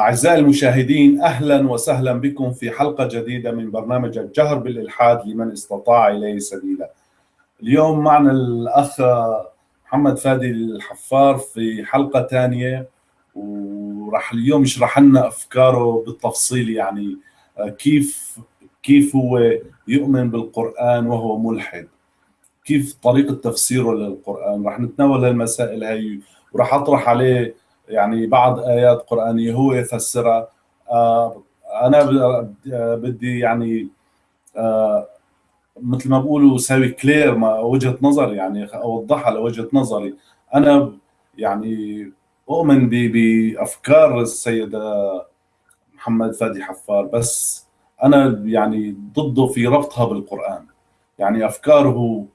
أعزائي المشاهدين أهلا وسهلا بكم في حلقة جديدة من برنامج الجهر بالإلحاد لمن استطاع إليه سبيلا. اليوم معنا الأخ محمد فادي الحفار في حلقة ثانية وراح اليوم يشرح لنا أفكاره بالتفصيل يعني كيف كيف هو يؤمن بالقرآن وهو ملحد. كيف طريقة تفسيره للقرآن. راح نتناول المسائل هاي وراح أطرح عليه يعني بعض آيات قرآنية هو يفسرها. آه، أنا بدي يعني آه، مثل ما بقولوا سوي كلير ما وجهة نظر يعني أوضحها لوجهة نظري. أنا يعني اؤمن بأفكار السيد محمد فادي حفار بس أنا يعني ضده في ربطها بالقرآن. يعني أفكاره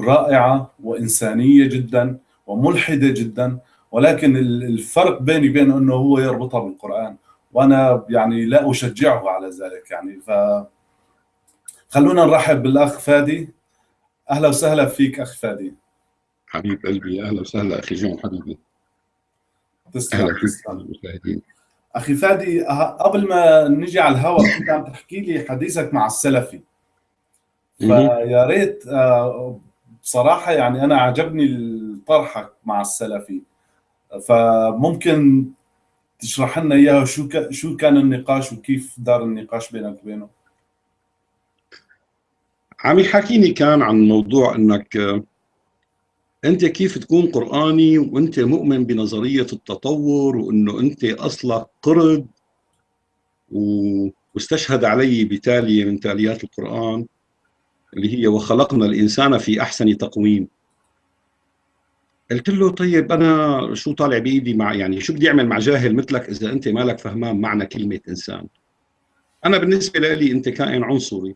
رائعة وإنسانية جدا وملحدة جدا ولكن الفرق بيني وبينه إنه هو يربطها بالقرآن وأنا يعني لا أشجعه على ذلك يعني. ف خلونا نرحب بالأخ فادي. أهلا وسهلا فيك أخ فادي. حبيب قلبي أهلا وسهلا أخي جون حبيبي. تسلم. تسلم أخي فادي قبل ما نجي على الهواء كنت عم تحكي لي حديثك مع السلفي. فيا ريت آه، بصراحة يعني أنا عجبني طرحك مع السلفي. فممكن تشرح لنا إياها شو شو كان النقاش وكيف دار النقاش بينك وبينه؟ عم يحكيني كان عن موضوع إنك أنت كيف تكون قرآني وأنت مؤمن بنظرية التطور وإنه أنت أصلك قرد واستشهد علي بتالية من تاليات القرآن اللي هي وخلقنا الإنسان في أحسن تقويم قلت له طيب أنا شو طالع بإيدي مع يعني شو بدي أعمل مع جاهل مثلك إذا أنت مالك فهمان معنى كلمة إنسان؟ أنا بالنسبة لي أنت كائن عنصري.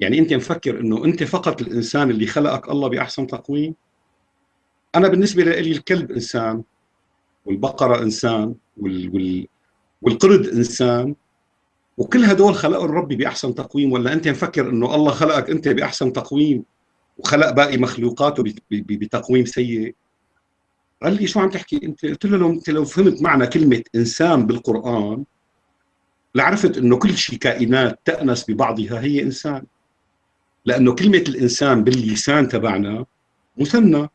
يعني أنت مفكر إنه أنت فقط الإنسان اللي خلقك الله بأحسن تقويم؟ أنا بالنسبة لي الكلب إنسان والبقرة إنسان وال, وال والقرد إنسان وكل هدول خلقوا الرب بأحسن تقويم. ولا أنت مفكر إنه الله خلقك أنت بأحسن تقويم وخلق باقي مخلوقاته بتقويم سيء؟ قال لي شو عم تحكي انت؟ قلت له انت لو فهمت معنى كلمة إنسان بالقرآن لعرفت إنه كل شيء كائنات تأنس ببعضها هي إنسان. لأنه كلمة الإنسان باللسان تبعنا مثنى.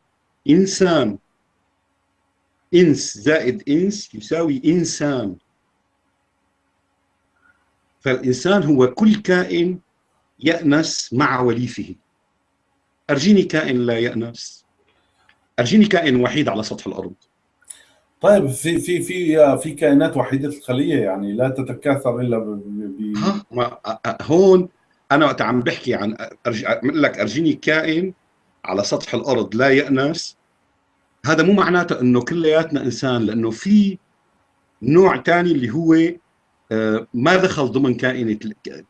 إنسان. إنس زائد إنس يساوي إنسان. فالإنسان هو كل كائن يأنس مع وليفه. أرجيني كائن لا يأنس. أرجيني كائن وحيد على سطح الأرض. طيب في في في في كائنات وحيدة الخليه يعني لا تتكاثر إلا ب ما هون أنا وقت عم بحكي عن أرج... لك أرجيني كائن على سطح الأرض لا يأنس. هذا مو معناته إنه كلياتنا إنسان لأنه في نوع ثاني اللي هو آه، ما دخل ضمن كائنة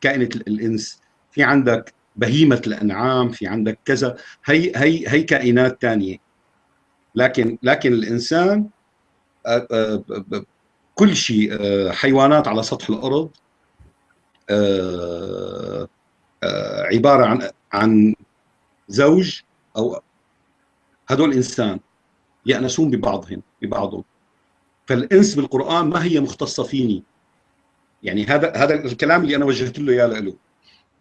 كائنة الإنس. في عندك بهيمة الأنعام في عندك كذا. هي هي هي كائنات ثانية لكن لكن الإنسان آه، آه، كل شيء آه، حيوانات على سطح الأرض عبارة عن عن زوج أو هدول إنسان يأنسون ببعضهم ببعضهم. فالإنس بالقرآن ما هي مختصة فيني. يعني هذا هذا الكلام اللي أنا وجهت له إياه له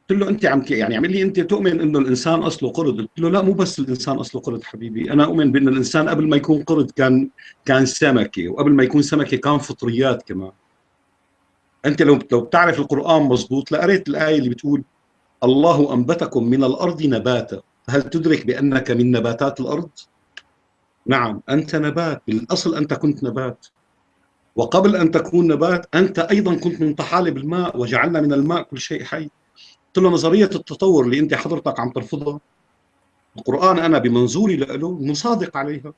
قلت له أنت عم يعني عمل لي أنت تؤمن إنه الإنسان أصله قرد؟ قلت له لا مو بس الإنسان أصله قرد حبيبي. أنا أؤمن بأن الإنسان قبل ما يكون قرد كان كان سمكة وقبل ما يكون سمكة كان فطريات كمان. أنت لو لو بتعرف القرآن مزبوط لقريت الآية اللي بتقول الله أنبتكم من الأرض نباتا. هل تدرك بأنك من نباتات الأرض؟ نعم أنت نبات. بالأصل أنت كنت نبات. وقبل أن تكون نبات أنت أيضا كنت من طحالب الماء وجعلنا من الماء كل شيء حي. قلت له نظرية التطور اللي أنت حضرتك عم ترفضها. القرآن أنا بمنظوري له مصادق عليها.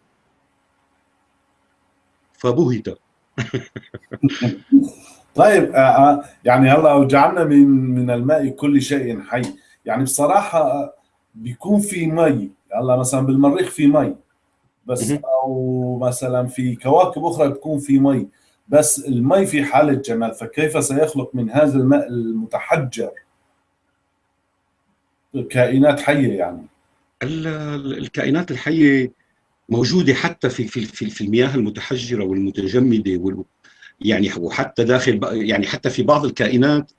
فبهت. طيب آه، آه، يعني هلا وجعلنا من من الماء كل شيء حي. يعني بصراحة بيكون في مي. هلا مثلا بالمريخ في مي. بس أو مثلا في كواكب أخرى بتكون في مي. بس المي في حالة جمال. فكيف سيخلق من هذا الماء المتحجر؟ كائنات حية يعني. الكائنات الحية موجودة حتى في في في المياه المتحجرة والمتجمدة يعني وحتى داخل يعني حتى في بعض الكائنات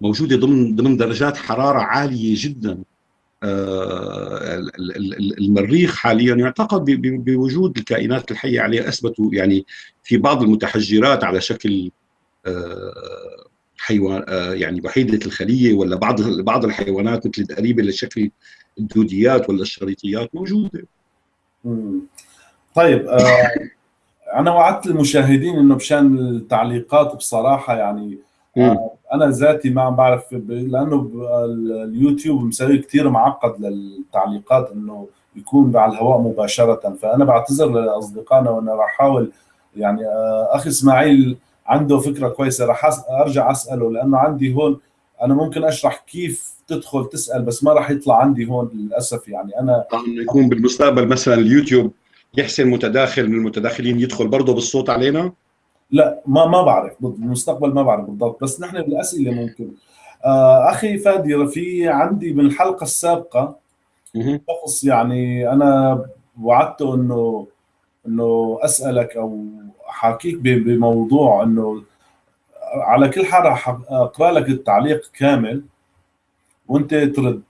موجودة ضمن ضمن درجات حرارة عالية جدا. آه، المريخ حاليا يعتقد بوجود الكائنات الحية عليه أثبتوا يعني في بعض المتحجرات على شكل آه، حيوان آه، يعني وحيدة الخلية ولا بعض بعض الحيوانات مثل القريبه لشكل الدوديات ولا الشريطيات موجودة. طيب أنا وعدت المشاهدين إنه بشأن التعليقات بصراحة يعني أنا ذاتي ما عم بعرف لأنه اليوتيوب مسوي كثير معقد للتعليقات إنه يكون على الهواء مباشرة فأنا بعتذر لأصدقائنا وأنا راح أحاول يعني آه، أخي إسماعيل عنده فكرة كويسة راح أرجع أسأله لأنه عندي هون أنا ممكن أشرح كيف تدخل تسأل بس ما راح يطلع عندي هون للأسف يعني. أنا إنه يكون بالمستقبل مثلا اليوتيوب يحسن متداخل من المتداخلين يدخل برضه بالصوت علينا؟ لا ما ما بعرف بالمستقبل ما بعرف بالضبط بس نحن بالأسئلة ممكن. آه أخي فادي في عندي من الحلقة السابقه شخص يعني أنا وعدته إنه إنه أسألك أو أحاكيك بموضوع إنه على كل حال راح أقرأ لك التعليق كامل وأنت ترد.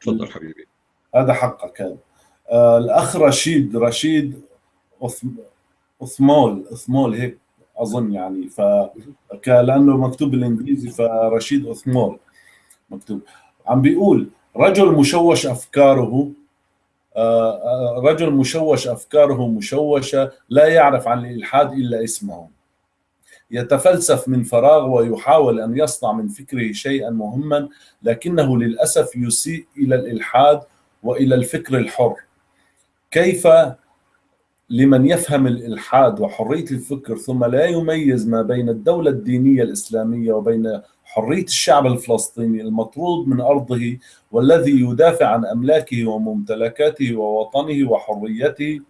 تفضل حبيبي. هذا حقك هذا آه الأخ رشيد رشيد أثمول أثمول هيك أظن يعني ف لأنه مكتوب بالإنجليزي فرشيد أثمول مكتوب. عم بيقول رجل مشوش أفكاره رجل مشوش أفكاره مشوشة لا يعرف عن الإلحاد إلا اسمه. يتفلسف من فراغ ويحاول أن يصنع من فكره شيئا مهما لكنه للأسف يسيء إلى الإلحاد وإلى الفكر الحر. كيف لمن يفهم الإلحاد وحرية الفكر ثم لا يميز ما بين الدولة الدينية الإسلامية وبين حرية الشعب الفلسطيني المطرود من أرضه والذي يدافع عن أملاكه وممتلكاته ووطنه وحريته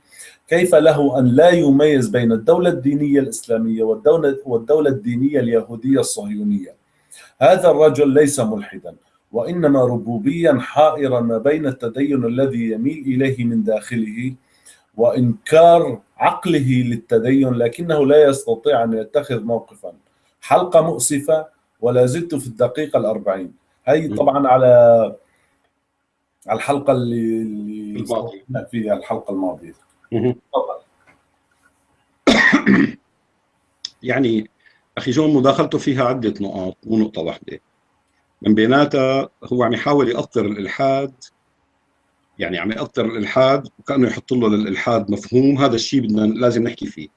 كيف له أن لا يميز بين الدولة الدينية الإسلامية والدولة, والدولة الدينية اليهودية الصهيونية؟ هذا الرجل ليس ملحدا وإنما ربوبيا حائرا ما بين التدين الذي يميل إليه من داخله وإنكار عقله للتدين لكنه لا يستطيع أن يتخذ موقفا. حلقة مؤسفة ولا زلت في الدقيقة الأربعين. هي طبعا على على الحلقة اللي اللي فيها الحلقة الماضية. تفضل. يعني أخي جون مداخلته فيها عدة نقاط مو نقطة واحدة. من بيناتها هو عم يحاول يأطر الإلحاد. يعني عم يأطر الإلحاد وكأنه يحط له للالحاد مفهوم. هذا الشيء بدنا لازم نحكي فيه.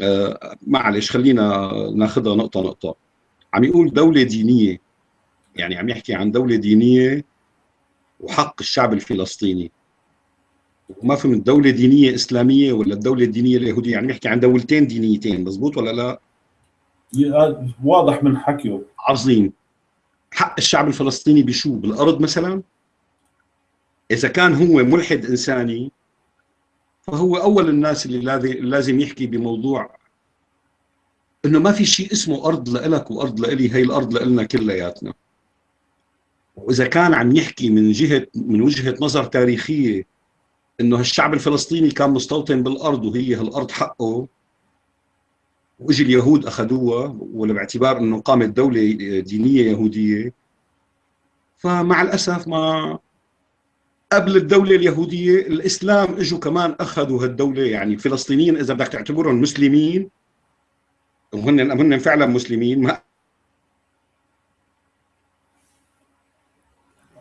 آه معلش خلينا ناخذها نقطة نقطة. عم يقول دولة دينية يعني عم يحكي عن دولة دينية وحق الشعب الفلسطيني وما فهمت دولة دينية إسلامية ولا الدولة الدينية اليهودية يعني يحكي عن دولتين دينيتين مزبوط ولا لا؟ واضح من حكيه عظيم حق الشعب الفلسطيني بشو بالأرض مثلا؟ إذا كان هو ملحد إنساني فهو أول الناس اللي لازم يحكي بموضوع إنه ما في شيء اسمه أرض لإلك وأرض لإلي هي الأرض لإلنا كلياتنا. وإذا كان عم يحكي من جهة من وجهة نظر تاريخية إنه الشعب الفلسطيني كان مستوطن بالأرض وهي هالأرض حقه واجي اليهود أخذوها ولا باعتبار إنه قامت دولة دينية يهودية فمع الأسف ما قبل الدولة اليهودية الإسلام إجوا كمان أخذوا هالدولة. يعني فلسطينيين إذا بدك تعتبرهم مسلمين وهن هن فعلا مسلمين ما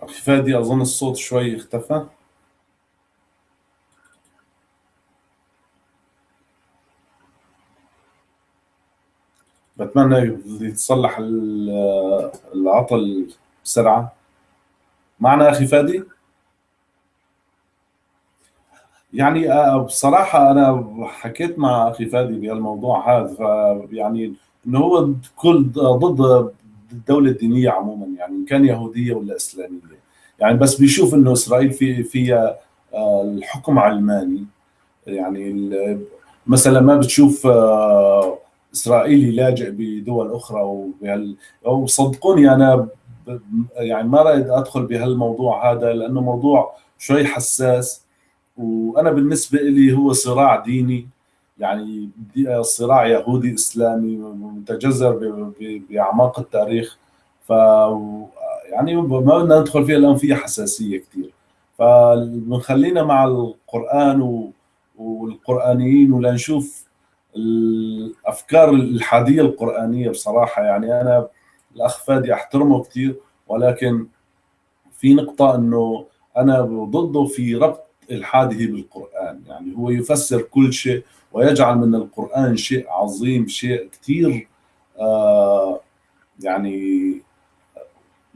أخي فادي أظن الصوت شوي اختفى بتمنى يتصلح العطل بسرعة معنا أخي فادي؟ يعني آه، بصراحة أنا حكيت مع أخي فادي بهالموضوع هذا يعني إنه هو كل ضد الدولة الدينية عموما يعني إن كان يهودية ولا إسلامية. يعني بس بيشوف إنه إسرائيل في فيها آه، الحكم علماني. يعني مثلا ما بتشوف آه، إسرائيلي لاجئ بدول أخرى وصدقوني أنا يعني ما رأيت أدخل بهالموضوع هذا لأنه موضوع شوي حساس. وأنا بالنسبة لي هو صراع ديني يعني صراع يهودي إسلامي متجذر بأعماق التاريخ ف يعني ما بدنا ندخل فيها الان فيها حساسية كثير فبنخلينا مع القرآن. والقرآنيين ولنشوف الأفكار الحادية القرآنية بصراحة يعني أنا الأخ فادي أحترمه كثير ولكن في نقطة إنه أنا ضده في ربط الحاده بالقرآن. يعني هو يفسر كل شيء ويجعل من القرآن شيء عظيم شيء كثير آه يعني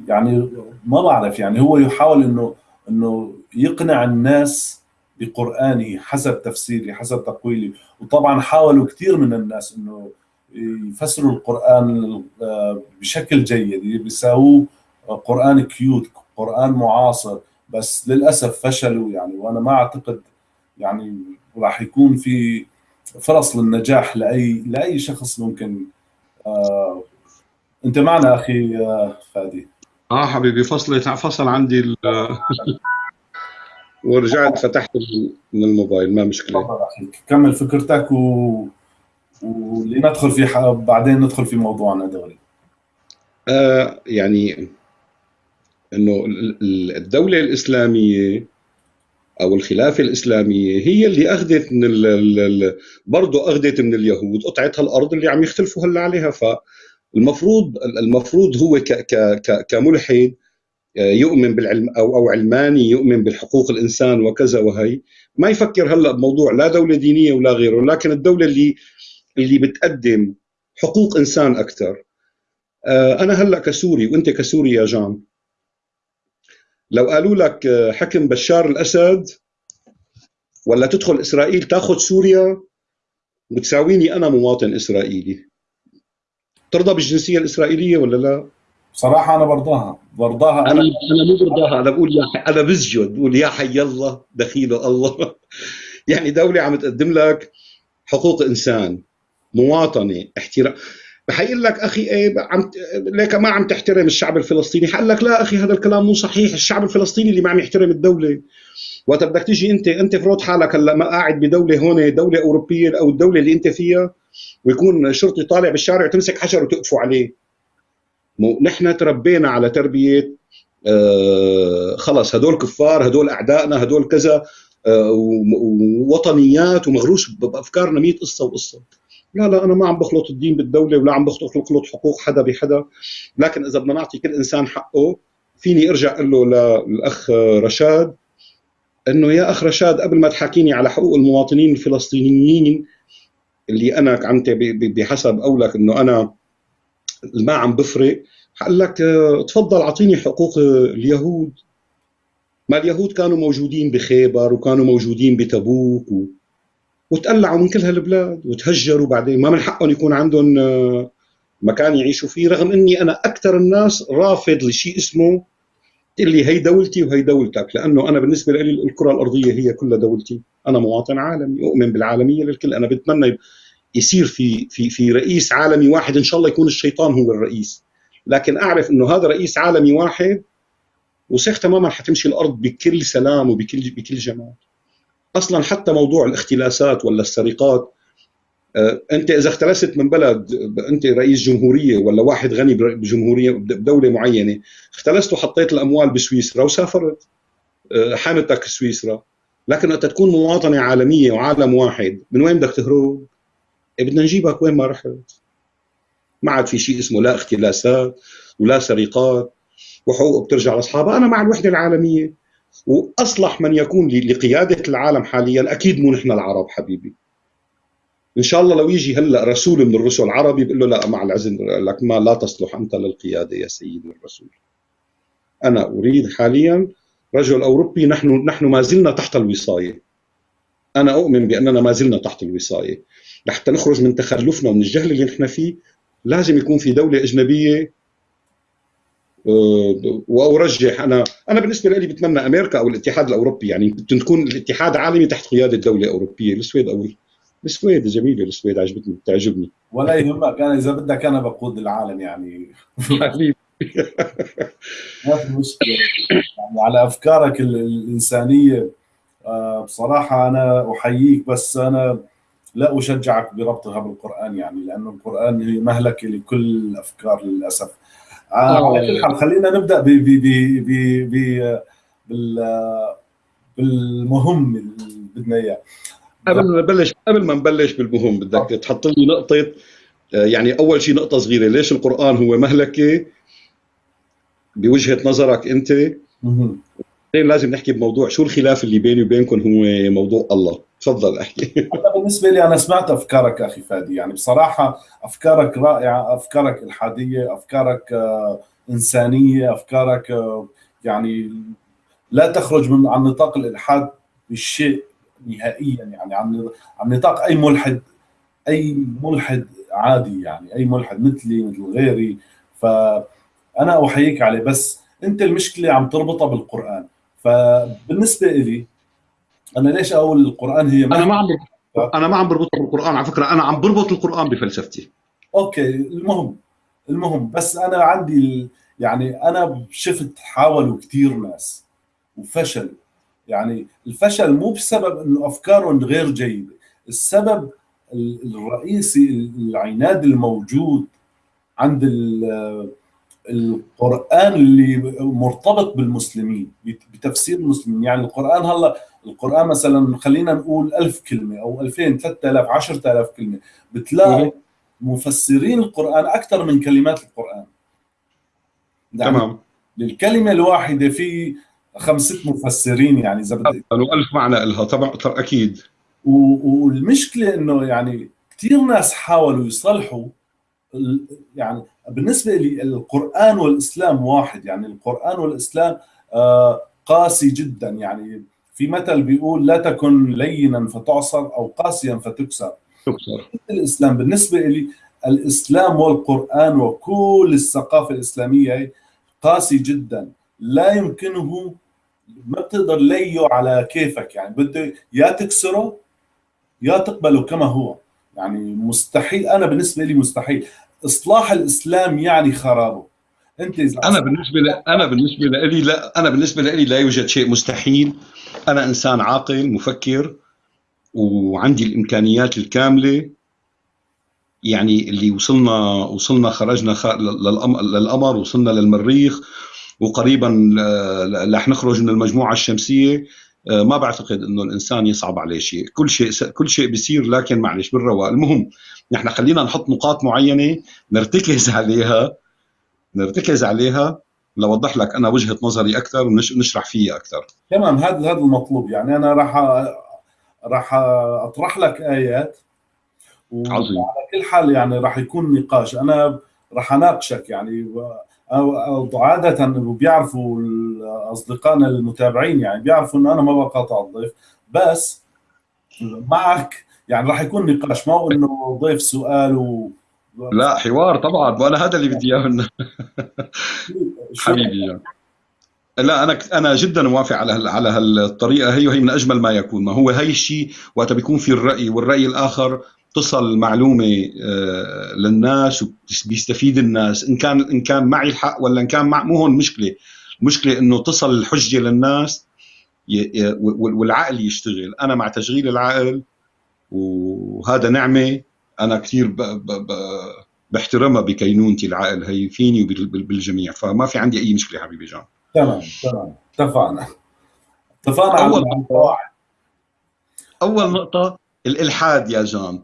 يعني ما بعرف يعني هو يحاول إنه إنه يقنع الناس بقرآنه حسب تفسيري حسب تقويلي. وطبعا حاولوا كثير من الناس إنه يفسروا القرآن آه، بشكل جيد. بيساووه قرآن كيوت قرآن معاصر. بس للأسف فشلوا يعني وأنا ما أعتقد يعني راح يكون في فرص للنجاح لأي لأي شخص ممكن. آه أنت معنا أخي آه فادي. آه حبيبي فصل فصل عندي ال ورجعت فتحت من الموبايل ما مشكلة. كمل فكرتك و ولندخل في ح... بعدين ندخل في موضوعنا دوري آه يعني إنه الدولة الإسلامية أو الخلافة الإسلامية هي اللي أخذت من ال برضه أخذت من اليهود قطعه هالأرض اللي عم يختلفوا هلأ عليها. فالمفروض المفروض هو ك ك كملحد آه، يؤمن بالعلم أو أو علماني يؤمن بالحقوق الإنسان وكذا وهي. ما يفكر هلأ بموضوع لا دولة دينية ولا غيره لكن الدولة اللي اللي بتقدم حقوق إنسان أكثر آه، أنا هلأ كسوري وأنت كسوري يا جان. لو قالوا لك آه، حكم بشار الأسد ولا تدخل إسرائيل تاخذ سوريا وتساويني أنا مواطن إسرائيلي. ترضى بالجنسية الإسرائيلية ولا لا؟ بصراحه أنا برضاها برضاها أنا. أنا مو برضاها أنا بقول يا حي... أنا بسجد بقول يا حي الله دخيله الله. يعني دولة عم تقدم لك حقوق إنسان مواطنة احترام بحيقول لك أخي إيه عم ليك ما عم تحترم الشعب الفلسطيني. حقول لك لا أخي هذا الكلام مو صحيح. الشعب الفلسطيني اللي ما عم يحترم الدولة. وقت بدك تيجي أنت أنت فرض حالك هلأ ما قاعد بدولة هون دولة أوروبية أو الدولة اللي أنت فيها ويكون شرطي طالع بالشارع وتمسك حجر وتقفوا عليه. مو نحن تربينا على تربية آه خلص هدول كفار هدول أعدائنا هدول كذا آه ووطنيات ومغروس بأفكارنا 100 قصة وقصة. لا لا أنا ما عم بخلط الدين بالدولة ولا عم بخلط حقوق حدا بحدا. لكن إذا بدنا نعطي كل إنسان حقه فيني أرجع أقول له للأخ رشاد إنه يا أخ رشاد قبل ما تحاكيني على حقوق المواطنين الفلسطينيين اللي أنا عم بحسب قولك إنه أنا ما عم بفرق حقول لك تفضل أعطيني حقوق اليهود. ما اليهود كانوا موجودين بخيبر وكانوا موجودين بتبوك و... وتقلعوا من كل هالبلاد وتهجروا بعدين. ما من حقهم يكون عندهم آه، مكان يعيشوا فيه رغم إني أنا أكثر الناس رافض لشيء اسمه تقول لي هي دولتي وهي دولتك لأنه أنا بالنسبة لي الكرة الأرضية هي كلها دولتي. أنا مواطن عالمي أؤمن بالعالمية للكل. أنا بتمنى يصير في في في رئيس عالمي واحد إن شاء الله يكون الشيطان هو الرئيس. لكن أعرف إنه هذا رئيس عالمي واحد وسيخ تماما حتمشي الأرض بكل سلام وبكل بكل جمال. أصلا حتى موضوع الاختلاسات ولا السرقات آه، أنت إذا اختلست من بلد أنت رئيس جمهورية ولا واحد غني بجمهورية بدولة معينة اختلست وحطيت الأموال بسويسرا وسافرت آه، حامتك سويسرا. لكن انت تكون مواطنة عالمية وعالم واحد من وين بدك تهرب؟ إيه، بدنا نجيبك. وين ما رحت؟ ما عاد في شيء اسمه لا اختلاسات ولا سرقات. وحقوق بترجع لأصحابها. أنا مع الوحدة العالمية. وأصلح من يكون لقيادة العالم حاليا. أكيد مو نحن العرب حبيبي. إن شاء الله لو يجي هلأ رسول من الرسل عربي بيقول له لا مع العزم لك ما لا تصلح أنت للقيادة يا سيدي الرسول. أنا أريد حاليا رجل أوروبي نحن نحن ما زلنا تحت الوصاية. أنا أؤمن بأننا ما زلنا تحت الوصاية. لحتى نخرج من تخلفنا ومن الجهل اللي نحن فيه لازم يكون في دولة أجنبية وأرجح أنا أنا بالنسبة لي بتمنى أمريكا أو الاتحاد الأوروبي يعني تكون الاتحاد عالمي تحت قيادة دولة أوروبية. السويد أو السويد جميلة السويد عجبتني بتعجبني. ولا يهمك أنا إذا بدك أنا بقود العالم يعني. ما في مشكلة. يعني على أفكارك الإنسانية آه، بصراحة أنا أحييك بس أنا لا أشجعك بربطها بالقرآن يعني لأنه القرآن هي مهلكة لكل الأفكار للأسف. على كل حال خلينا نبدأ ب ب ب ب بال بالمهم اللي بدنا إياه. قبل ما نبلش قبل ما نبلش بالمهم بدك تحط لي نقطة يعني أول شيء نقطة صغيرة ليش القرآن هو مهلكة؟ بوجهة نظرك أنت. لازم نحكي بموضوع شو الخلاف اللي بيني وبينكم هو موضوع الله. تفضل احكي. بالنسبة لي أنا سمعت أفكارك أخي فادي. يعني بصراحة أفكارك رائعة أفكارك إلحادية أفكارك آه، إنسانية أفكارك آه، يعني لا تخرج من عن نطاق الإلحاد بالشيء نهائيا. يعني عن عن نطاق أي ملحد أي ملحد عادي يعني أي ملحد مثلي مثل غيري. فأنا احييك عليه. بس أنت المشكلة عم تربطها بالقرآن. فبالنسبة لي أنا ليش أقول القرآن هي أنا ما عم أنا ما عم بربطها بالقران على فكرة. أنا عم بربط القرآن بفلسفتي. أوكي المهم المهم بس أنا عندي يعني أنا شفت حاولوا كثير ناس وفشلوا. يعني الفشل مو بسبب إنه أفكارهم غير جيدة السبب الرئيسي العناد الموجود عند القرآن اللي مرتبط بالمسلمين بتفسير المسلمين. يعني القرآن هلا القرآن مثلا خلينا نقول ألف كلمة أو 2000 3000 10000 كلمة. بتلاقي مفسرين القرآن أكثر من كلمات القرآن. يعني تمام. للكلمة الواحدة في خمسة مفسرين يعني إذا بدك. ألف معنى لها طبعا أكيد. والمشكلة إنه يعني كثير ناس حاولوا يصلحوا يعني بالنسبة لي القران والإسلام واحد يعني القرآن والإسلام آه، قاسي جدا. يعني في مثل بيقول لا تكن لينا فتعصر أو قاسيا فتكسر. تكسر. الإسلام بالنسبة لي الإسلام والقرآن وكل الثقافة الإسلامية قاسي جدا. لا يمكنه ما بتقدر ليه على كيفك. يعني بده يا تكسره يا تقبله كما هو. يعني مستحيل أنا بالنسبة لي مستحيل. إصلاح الإسلام يعني خرابة. أنت إذا أنا بالنسبة لي أنا بالنسبة لي لا أنا بالنسبة لي لا يوجد شيء مستحيل. أنا إنسان عاقل مفكر وعندي الإمكانيات الكاملة يعني اللي وصلنا وصلنا خرجنا للقمر وصلنا للمريخ وقريبا رح نخرج من المجموعة الشمسية. ما بعتقد إنه الإنسان يصعب عليه شيء. كل شيء كل شيء بيصير لكن معلش بالرواق. المهم نحن خلينا نحط نقاط معينة نرتكز عليها نرتكز عليها لوضح لك أنا وجهة نظري أكثر ونشرح فيها أكثر. تمام هذا هذا المطلوب. يعني أنا راح راح أطرح لك آيات عظيم. على كل حال يعني راح يكون نقاش. أنا راح أناقشك يعني أو عادة بيعرفوا اصدقائنا المتابعين يعني بيعرفوا إنه أنا ما بقاطع الضيف بس معك يعني راح يكون نقاش ما هو إنه ضيف سؤال و لا حوار طبعا وأنا هذا اللي بدي إياه حبيبي يعني. لا أنا أنا جدا موافق على على هالطريقة هي وهي من أجمل ما يكون ما هو هي الشيء وقت بيكون في الرأي والرأي الآخر تصل المعلومة آه، للناس وبيستفيد الناس إن كان إن كان معي الحق ولا إن كان مع مو هون المشكلة المشكلة إنه تصل الحجة للناس والعقل يشتغل. أنا مع تشغيل العقل وهذا نعمة أنا كثير. بحترمها بكينونتي العقل. هي فيني وبالجميع فما في عندي أي مشكلة حبيبي جان. تمام تمام. اتفقنا. اتفقنا أول نقطة أول نقطة الإلحاد يا جان.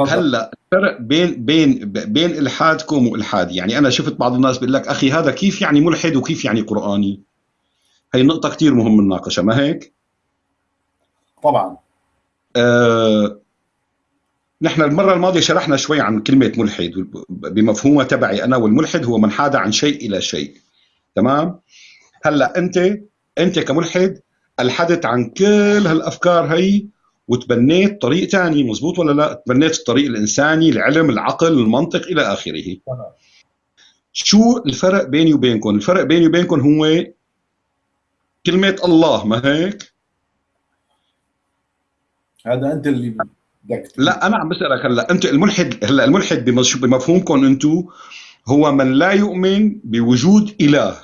هلا الفرق بين بين بين إلحادكم وإلحادي. يعني أنا شفت بعض الناس بيقول لك أخي هذا كيف يعني ملحد وكيف يعني قرآني؟ هي النقطه كثير مهم نناقشها ما هيك؟ طبعا. آه نحن المرة الماضية شرحنا شوي عن كلمة ملحد بمفهومها تبعي أنا والملحد هو من حاد عن شيء إلى شيء. تمام؟ هلا انت أنت كملحد ألحدت عن كل هالأفكار هي وتبنيت طريق ثاني مزبوط ولا لا؟ تبنيت الطريق الإنساني العلم العقل المنطق إلى آخره. شو الفرق بيني وبينكم؟ الفرق بيني وبينكم هو كلمة الله ما هيك؟ هذا أنت اللي بدك لا أنا عم بسألك هلأ أنت الملحد هلأ الملحد بمفهومكم أنتم هو من لا يؤمن بوجود إله.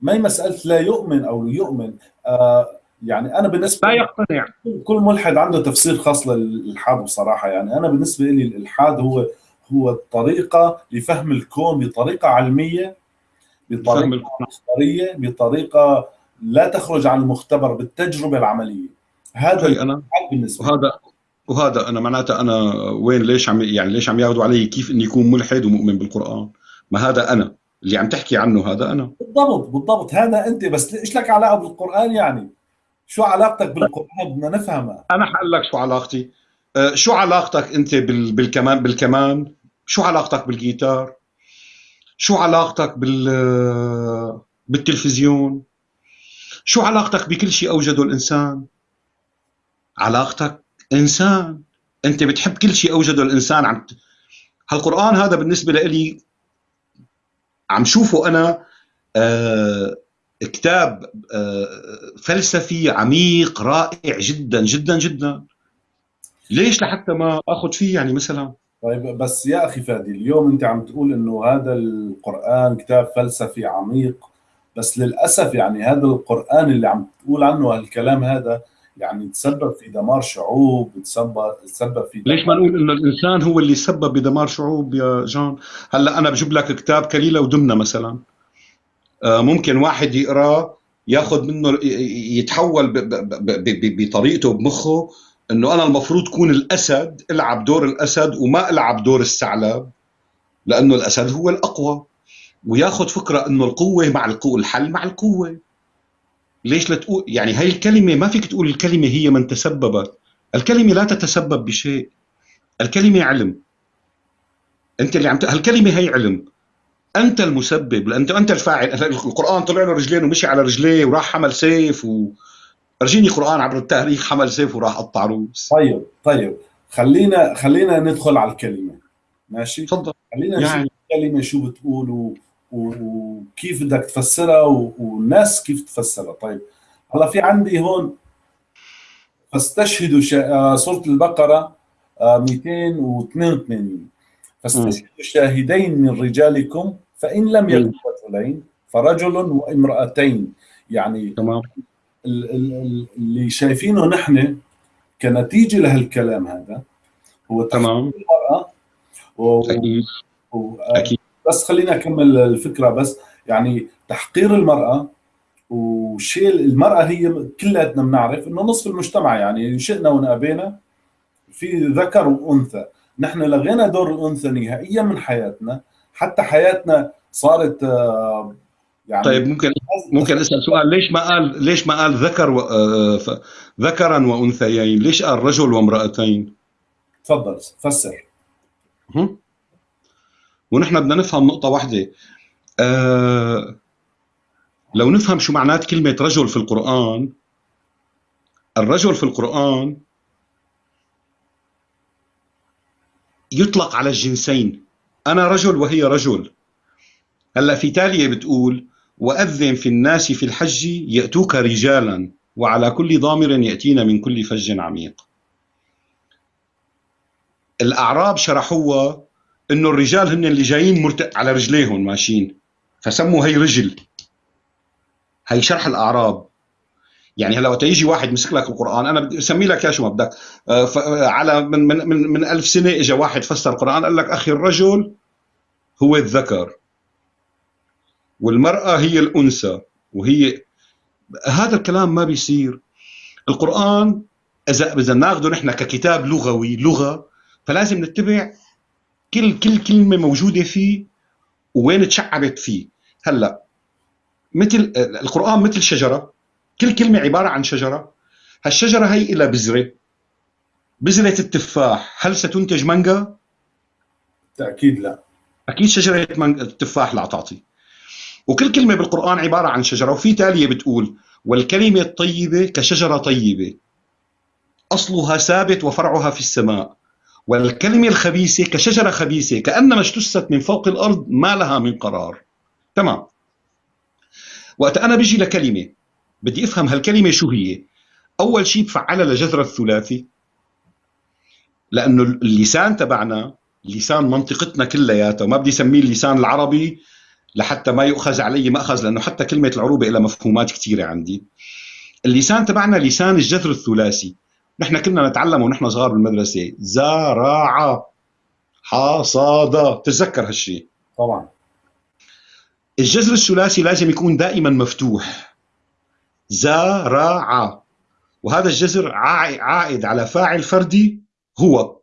ما هي مسألة لا يؤمن أو يؤمن؟ آه يعني أنا بالنسبة لا يقتنع. كل ملحد عنده تفسير خاص للإلحاد بصراحة. يعني أنا بالنسبة لي الإلحاد هو هو الطريقة لفهم الكون بطريقة علمية بطريقة مصدرية بطريقة لا تخرج عن المختبر بالتجربة العملية. هذا أنا بالنسبة وهذا وهذا أنا معناتها أنا وين ليش عم يعني ليش عم ياخذوا علي كيف إني اكون ملحد ومؤمن بالقرآن؟ ما هذا أنا. اللي عم تحكي عنه هذا أنا. بالضبط بالضبط. هذا أنت بس إيش لك علاقة بالقرآن يعني؟ شو علاقتك بالقرآن؟ بدنا نفهمها. أنا حقول لك شو علاقتي. أه شو علاقتك أنت بالكمان بالكمان؟ شو علاقتك بالجيتار؟ شو علاقتك بال بالتلفزيون؟ شو علاقتك بكل شيء أوجده الإنسان؟ علاقتك إنسان. أنت بتحب كل شيء أوجده الإنسان. عم هالقرآن هذا بالنسبة لي عم شوفه أنا آه كتاب آه فلسفي عميق رائع جدا جدا جدا. ليش لحتى ما آخذ فيه يعني مثلا؟ طيب بس يا أخي فادي اليوم أنت عم تقول إنه هذا القرآن كتاب فلسفي عميق بس للأسف يعني هذا القرآن اللي عم تقول عنه هالكلام هذا يعني تسبب في دمار شعوب تسبب تسبب في ليش ما نقول إنه الإنسان هو اللي سبب بدمار شعوب يا جان هلأ أنا بجيب لك كتاب كليلة ودمنة مثلا. ممكن واحد يقراه ياخذ منه يتحول بطريقته بمخه إنه أنا المفروض كون الأسد ألعب دور الأسد وما ألعب دور الثعلب لأنه الأسد هو الأقوى. وياخذ فكرة إنه القوة مع القوه الحل مع القوة. ليش لا تقول يعني هاي الكلمة ما فيك تقول الكلمة هي من تسببت. الكلمة لا تتسبب بشيء. الكلمة علم. أنت اللي عم ت... هالكلمة هي علم. أنت المسبب انت أنت الفاعل. القرآن طلع له رجلين ومشي على رجليه وراح حمل سيف و أرجيني قرآن عبر التاريخ حمل سيف وراح قطع روس. طيب طيب. خلينا خلينا ندخل على الكلمة. ماشي؟ تفضل. خلينا يعني. نشوف الكلمة شو بتقول و... وكيف بدك تفسرها والناس كيف تفسرها. طيب. هلا في عندي هون فاستشهدوا شا... آه، سورة البقرة 282 آه، فاستشهدوا شاهدين من رجالكم فإن لم يكن رجلين فرجل وامرأتين. يعني تمام. اللي شايفينه نحن كنتيجة لهالكلام هذا هو تمام. المرأة. و... أكيد. و... أكيد. بس خلينا أكمل الفكرة بس. يعني تحقير المرأة وشيل المرأة هي كلياتنا بنعرف إنه نصف المجتمع. يعني شئنا ونأبينا في ذكر وأنثى. نحن لغينا دور الأنثى نهائيا من حياتنا. حتى حياتنا صارت آه، يعني طيب ممكن ممكن أسأل سؤال ليش ما قال ليش ما قال ذكر و... آه، ذكرا وأنثيين؟ ليش قال رجل وامرأتين؟ تفضل فسر. ونحن بدنا نفهم نقطة واحدة. آه لو نفهم شو معنات كلمة رجل في القرآن الرجل في القرآن يطلق على الجنسين. أنا رجل وهي رجل. هلا في تالية بتقول وأذن في الناس في الحج يأتوك رجالا وعلى كل ضامر يأتين من كل فج عميق. الأعراب شرحوها إنه الرجال هن اللي جايين مرت... على رجليهم ماشيين. فسموا هي رجل. هي شرح الأعراب. يعني هلا وقت يجي واحد مسك لك القرآن أنا بدي اسمي لك يا شو ما بدك. آه، على من من من, من ألف سنة اجى واحد فسر القرآن قال لك أخي الرجل هو الذكر والمرأة هي الأنثى وهي هذا الكلام ما بيصير. القرآن اذا إذا ناخذه نحن ككتاب لغوي لغة فلازم نتبع كل كل كلمة موجودة فيه وين تشعبت فيه. هلأ مثل القرآن مثل شجرة كل كلمة عبارة عن شجرة. هالشجرة هي إلى بذرة بذرة التفاح. هل ستنتج مانجا؟ تأكيد لا. أكيد شجرة التفاح لا تعطي. وكل كلمة بالقرآن عبارة عن شجرة وفي تالية بتقول والكلمة الطيبة كشجرة طيبة أصلها ثابت وفرعها في السماء. والكلمة الخبيثة كشجرة خبيثة كأنما اجتثت من فوق الأرض ما لها من قرار. تمام. وقت أنا بيجي لكلمة بدي أفهم هالكلمة شو هي. أول شيء بفعلها لجذر الثلاثي لأنه اللسان تبعنا لسان منطقتنا كلياتها وما بدي أسميه اللسان العربي لحتى ما يؤخذ علي مأخذ لأنه حتى كلمة العروبة لها مفهومات كثيرة عندي. اللسان تبعنا لسان الجذر الثلاثي. نحن كنا نتعلم ونحن صغار بالمدرسة زرع حصاد تتذكر هالشيء طبعا. الجذر الثلاثي لازم يكون دائما مفتوح. زرع وهذا الجذر عائد على فاعل فردي هو.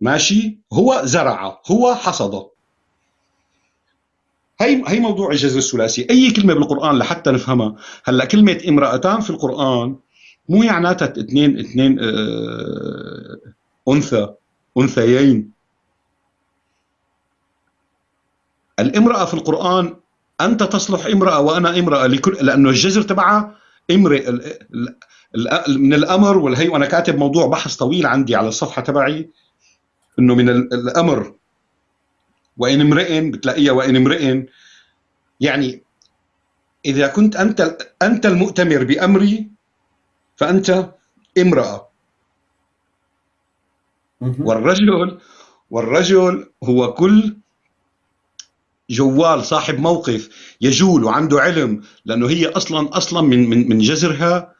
ماشي؟ هو زرع هو حصد. هي هي موضوع الجذر الثلاثي. أي كلمة بالقرآن لحتى نفهمها. هلأ كلمة امرأتان في القرآن مو معناتها اثنين اثنين آه أنثى أنثيين. الامرأة في القرآن أنت تصلح امرأة وأنا امرأة لكل لأنه الجذر تبعها امرئ من الأمر والهي وأنا كاتب موضوع بحث طويل عندي على الصفحة تبعي. إنه من الأمر. وإن امرئ بتلاقيها وإن امرئ. يعني إذا كنت أنت أنت المؤتمر بأمري فأنت امرأة. والرجل والرجل هو كل جوال صاحب موقف يجول وعنده علم لأنه هي أصلا أصلا من من من جذرها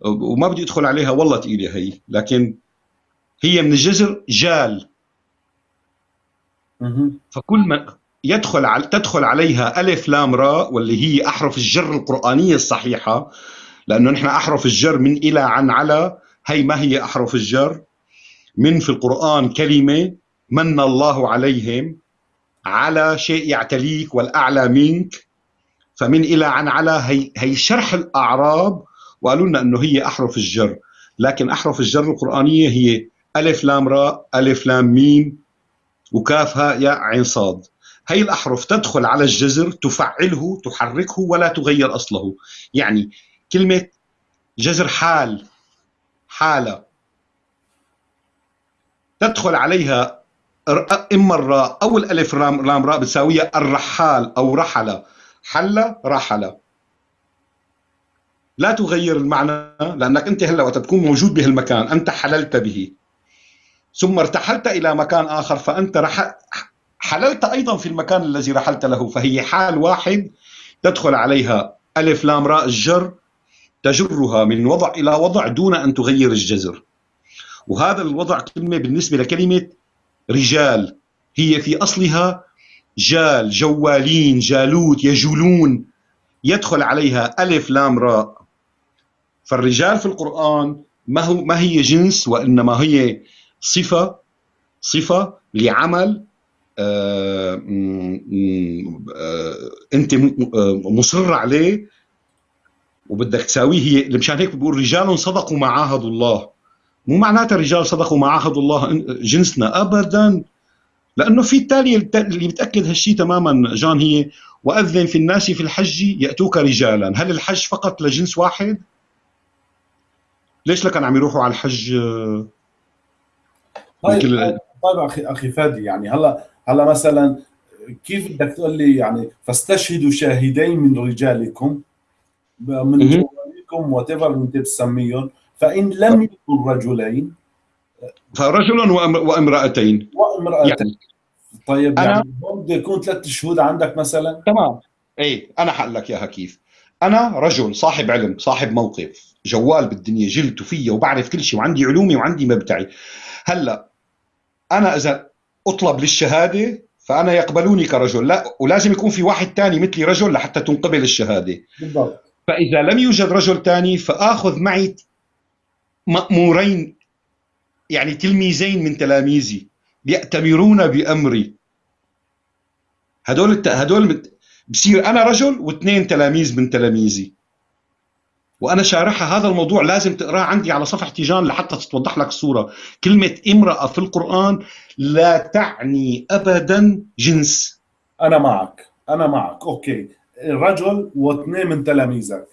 وما بدي أدخل عليها والله ثقيله هي. لكن هي من الجذر جال. فكل من يدخل على تدخل عليها ألف لام راء واللي هي أحرف الجر القرآنية الصحيحة لأنه نحن أحرف الجر من إلى عن على هي ما هي أحرف الجر؟ من في القرآن كلمة من الله عليهم على شيء يعتليك والأعلى منك فمن إلى عن على هي هي شرح الأعراب وقالوا لنا إنه هي أحرف الجر. لكن أحرف الجر القرآنية هي ألف لام راء ألف لام ميم وكاف هاء ياء عين صاد. هي الأحرف تدخل على الجذر تفعله تحركه ولا تغير أصله. يعني كلمة جذر حال حالة تدخل عليها إما الراء أو الألف رام, رام راء بتساويها الرحال أو رحل حل رحل لا تغير المعنى لأنك أنت هلأ وقت تكون موجود بهالمكان. أنت حللت به. ثم ارتحلت إلى مكان آخر فأنت رح حللت أيضا في المكان الذي رحلت له فهي حال واحد تدخل عليها. ألف لام راء الجر تجرها من وضع إلى وضع دون أن تغير الجذر وهذا الوضع كلمة بالنسبة لكلمة رجال. هي في أصلها جال جوالين جالوت يجولون. يدخل عليها ألف لام راء. فالرجال في القرآن ما هو ما هي جنس وإنما هي صفة صفة لعمل آه آه انت مصر عليه وبدك تساويه هي مشان هيك بقول رجال صدقوا ما عاهدوا الله. مو معناتها رجال صدقوا ما عاهدوا الله جنسنا ابدا. لأنه في التالي اللي بتأكد هالشيء تماما جان هي وأذن في الناس في الحج يأتوك رجالا. هل الحج فقط لجنس واحد؟ ليش لكن عم يروحوا على الحج؟ طيب كل... طيب أخي أخي فادي يعني هلا هلا مثلا كيف بدك تقول لي يعني فاستشهدوا شاهدين من رجالكم من جوالكم whatever انت بتسميهم فإن لم يكن رجلين. فرجل وامرأتين. وامرأتين. يعني طيب أنا يعني هون بده يكون ثلاث شهود عندك مثلا؟ تمام. إي أنا حقول لك اياها كيف أنا رجل صاحب علم صاحب موقف جوال بالدنيا جلت وفيه وبعرف كل شيء وعندي علومي وعندي مبدعي هلا أنا إذا أطلب للشهادة فأنا يقبلوني كرجل. لا ولازم يكون في واحد ثاني مثلي رجل لحتى تنقبل الشهادة. بالضبط. فإذا لم يوجد رجل ثاني فآخذ معي مأمورين يعني تلميذين من تلاميذي يأتمرون بأمري. هدول هدول بصير أنا رجل واثنين تلاميذ من تلاميذي. وأنا شارحها هذا الموضوع لازم تقرأه عندي على صفحة تيجان لحتى تتوضح لك الصورة. كلمة امرأة في القرآن لا تعني ابدا جنس. أنا معك أنا معك أوكي. رجل واثنين من تلاميذك.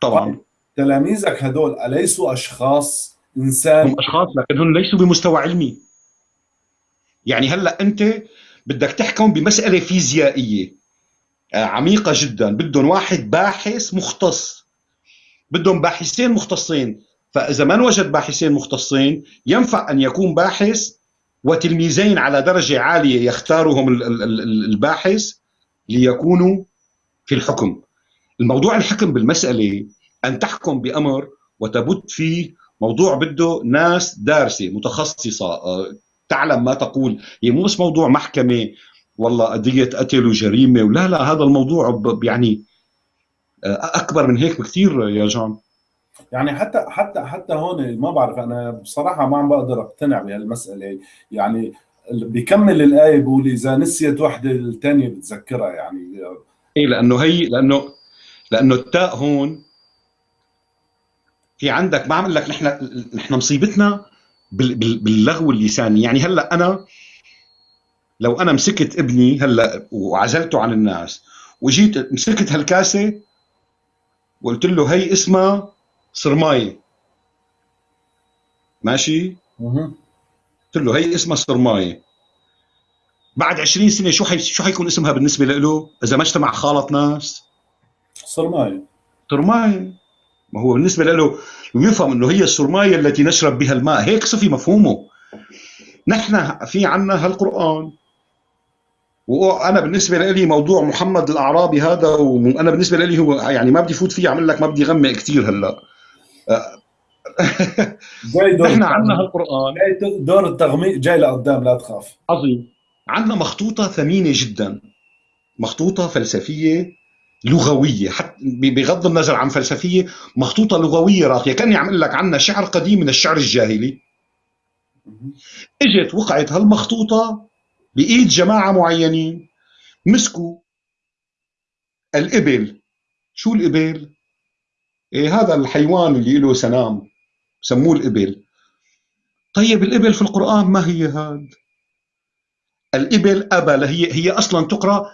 طبعا. تلاميذك هدول أليسوا أشخاص إنسان؟ هم أشخاص لكن هم ليسوا بمستوى علمي. يعني هلأ أنت بدك تحكم بمسألة فيزيائية آه، عميقة جدا. بدهم واحد باحث مختص. بدهم باحثين مختصين. فإذا ما وجد باحثين مختصين ينفع أن يكون باحث وتلميذين على درجة عالية يختارهم الباحث ليكونوا في الحكم. الموضوع الحكم بالمسألة أن تحكم بأمر وتبت فيه موضوع بده ناس دارسة متخصصة. آه، تعلم ما تقول. هي مو بس موضوع محكمة والله قضية قتل وجريمة ولا لا هذا الموضوع يعني أكبر من هيك بكثير يا جان يعني حتى حتى حتى هون ما بعرف أنا بصراحة ما عم بقدر أقتنع بهالمسألة. يعني بيكمل الآية بيقول إذا نسيت وحدة الثانية بتذكرها يعني. إيه لأنه هي لأنه لأنه التاء هون في عندك ما عم لك نحن نحن مصيبتنا باللغو اللساني. يعني هلأ أنا لو أنا مسكت ابني هلأ وعزلته عن الناس وجيت مسكت هالكاسة وقلت له هي اسمها صرمايه ماشي؟ قلت له هي اسمها صرمايه بعد 20 سنة شو حي... شو حيكون اسمها بالنسبة له؟ إذا ما اجتمع خالط ناس. صرمايه صرمايه ما هو بالنسبة له يفهم إنه هي الصرمايه التي نشرب بها الماء. هيك صفي مفهومه. نحن في عنا هالقرآن. وأنا بالنسبة لي موضوع محمد الأعرابي هذا وأنا بالنسبة لي هو يعني ما بدي فوت فيه أعمل لك ما بدي غمق كثير هلأ. جاي دور نحن عندنا هالقرآن. دور التغميق جاي لقدام لا تخاف. عظيم. عندنا مخطوطة ثمينة جدا. مخطوطة فلسفية لغوية. حتى بغض النظر عن فلسفية مخطوطة لغوية راقية. كأني عم لك عندنا شعر قديم من الشعر الجاهلي. إجت وقعت هالمخطوطة بإيد جماعة معينين. مسكوا الإبل. شو الإبل؟ إيه هذا الحيوان اللي له سنام. سموه الإبل. طيب الإبل في القرآن ما هي هاد؟ الإبل أبل. هي هي أصلا تقرأ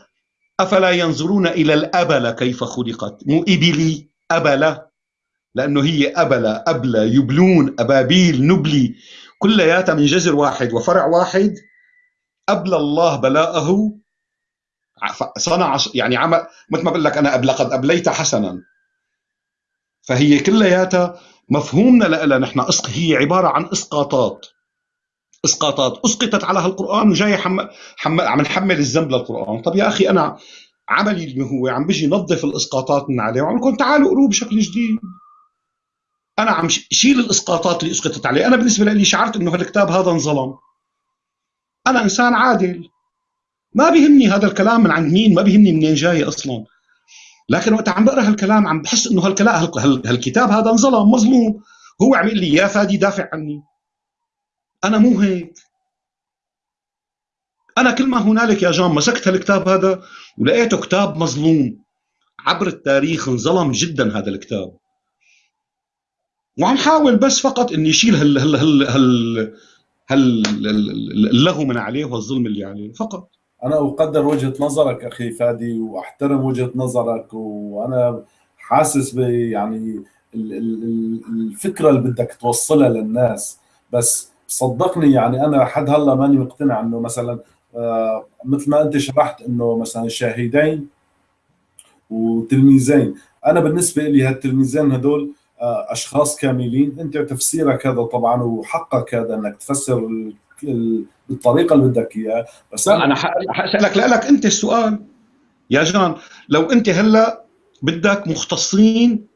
أفلا ينظرون إلى الأبل كيف خلقت؟ مو إبلي أبلة. لأنه هي أبلة أبلة يبلون أبابيل نبلي. كلياتها من جذر واحد وفرع واحد. أبلى الله بلاءه. صنع يعني عمل مثل ما بقول لك أنا لقد أبليت حسنا. فهي كلياتها مفهومنا لها نحن هي عبارة عن إسقاطات. إسقاطات. أسقطت على هالقرآن وجاي حم... حم... عم نحمل الذنب للقرآن. طب يا أخي أنا عملي اللي هو عم بيجي نظف الإسقاطات من عليه. وعم لكم تعالوا قروا بشكل جديد. أنا عم شيل الإسقاطات اللي أسقطت عليه. أنا بالنسبة لي شعرت إنه هالكتاب هذا انظلم. أنا انسان عادل. ما بيهمني هذا الكلام من عند مين ما بيهمني منين جاي أصلا. لكن وقت عم بقرأ هالكلام عم بحس إنه هالكلام هالكتاب هذا انظلم مظلوم. هو عم يقول لي يا فادي دافع عني. أنا مو هيك. أنا كل ما هنالك يا جان مسكت هالكتاب هذا ولقيته كتاب مظلوم. عبر التاريخ انظلم جدا هذا الكتاب. وعم حاول بس فقط إني اشيل هال هال هال هال, هال اللغو من عليه والظلم اللي عليه؟ فقط. أنا أقدر وجهة نظرك أخي فادي وأحترم وجهة نظرك وأنا حاسس ب يعني الفكرة اللي بدك توصلها للناس. بس صدقني يعني أنا لحد هلأ ماني مقتنع إنه مثلا آه مثل ما أنت شرحت إنه مثلا شاهدين وتلميذين. أنا بالنسبة لي هالتلميذين هدول أشخاص كاملين. أنت تفسيرك هذا طبعا وحقك هذا إنك تفسر بالطريقة اللي بدك إياها. بس أنا حاسالك لك أنت السؤال. يا جان لو أنت هلأ بدك مختصين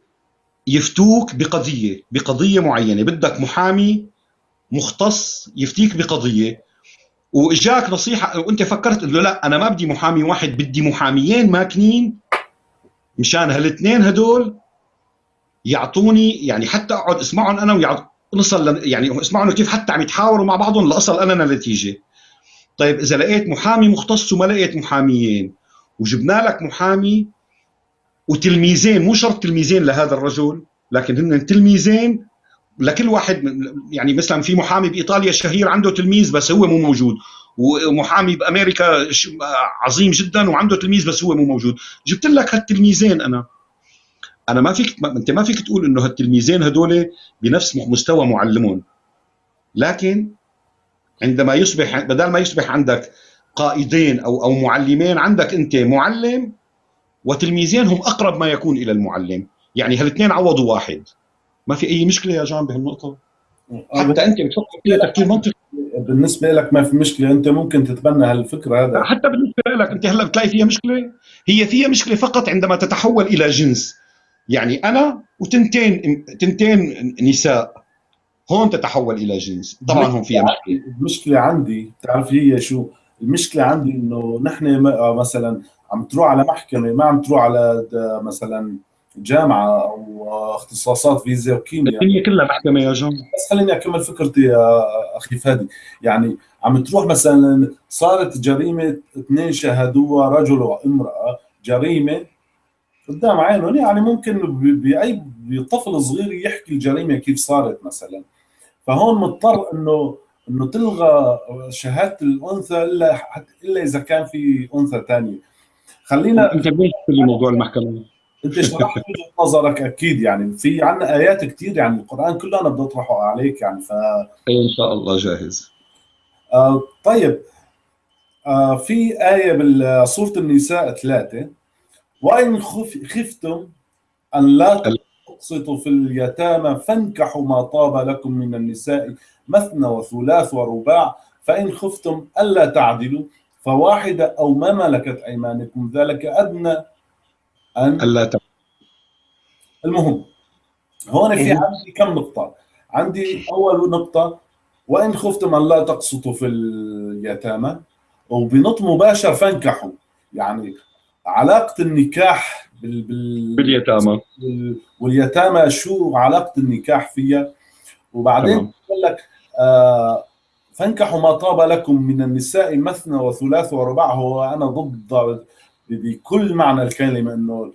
يفتوك بقضية بقضية معينة بدك محامي مختص يفتيك بقضية وإجاك نصيحة وأنت فكرت إنه لأ أنا ما بدي محامي واحد بدي محاميين ماكنين مشان هالاثنين هدول يعطوني يعني حتى أقعد اسمعهم أنا ويعط نصل يعني اسمعوا كيف حتى عم يتحاوروا مع بعضهم لأصل أنا نتيجة. طيب إذا لقيت محامي مختص وما لقيت محاميين وجبنا لك محامي وتلميذين مو شرط تلميذين لهذا الرجل لكن هن تلميذين لكل واحد يعني مثلا في محامي بإيطاليا شهير عنده تلميذ بس هو مو موجود ومحامي بأمريكا عظيم جدا وعنده تلميذ بس هو مو موجود. جبت لك هالتلميذين أنا. أنا ما فيك ما أنت ما فيك تقول إنه هالتلميذين هدول بنفس مستوى معلمهم لكن عندما يصبح بدل ما يصبح عندك قائدين أو أو معلمين عندك أنت معلم وتلميذين هم أقرب ما يكون إلى المعلم. يعني هالاثنين عوضوا واحد. ما في أي مشكلة يا جان بهالنقطة؟ حتى أنت بتفكر فيها تفكير منطقي. بالنسبة لك ما في مشكلة. أنت ممكن تتبنى هالفكرة هذا. حتى بالنسبة لك أنت هلأ بتلاقي فيها مشكلة؟ هي فيها مشكلة فقط عندما تتحول إلى جنس. يعني أنا وتنتين تنتين نساء هون تتحول إلى جنس. طبعا هون فيها مشكله المشكلة عندي بتعرف هي شو؟ المشكلة عندي إنه نحن مثلا عم تروح على محكمة ما عم تروح على مثلا جامعة أو اختصاصات فيزياء وكيمياء. الدنيا كلها محكمة يا جون. بس خليني أكمل فكرتي يا أخي فادي. يعني عم تروح مثلا صارت جريمة اثنين شاهدوها رجل وامرأة جريمة قدام عينهم يعني ممكن باي طفل صغير يحكي الجريمة كيف صارت مثلا. فهون مضطر انه إنه تلغى شهادة الأنثى إلا إلا إذا كان في أنثى ثانية خلينا أنت ليش في موضوع المحكمة؟ أنت شرحت وجهه نظرك أكيد يعني في عندنا آيات كثير يعني القرآن كله أنا بدي أطرحه عليك يعني ف إن شاء الله جاهز. آه طيب. آه في آية بسوره النساء ثلاثة. خف خفتم أن لا تقسطوا في اليتامى فانكحوا ما طاب لكم من النساء مثنى وثلاث ورباع فإن خفتم ألا تعدلوا فواحدة أو ما ملكت أيمانكم ذلك أدنى أن ألا المهم هون في إيه. عندي كم نقطة عندي أول نقطة وإن خفتم أن لا تقسطوا في اليتامى وبنط مباشر فانكحوا يعني علاقة النكاح بال... بال... باليتامى. واليتامى شو علاقة النكاح فيها؟ وبعدين بقول لك آه فانكحوا ما طاب لكم من النساء مثنى وثلاث ورباع هو أنا ضد بكل معنى الكلمة إنه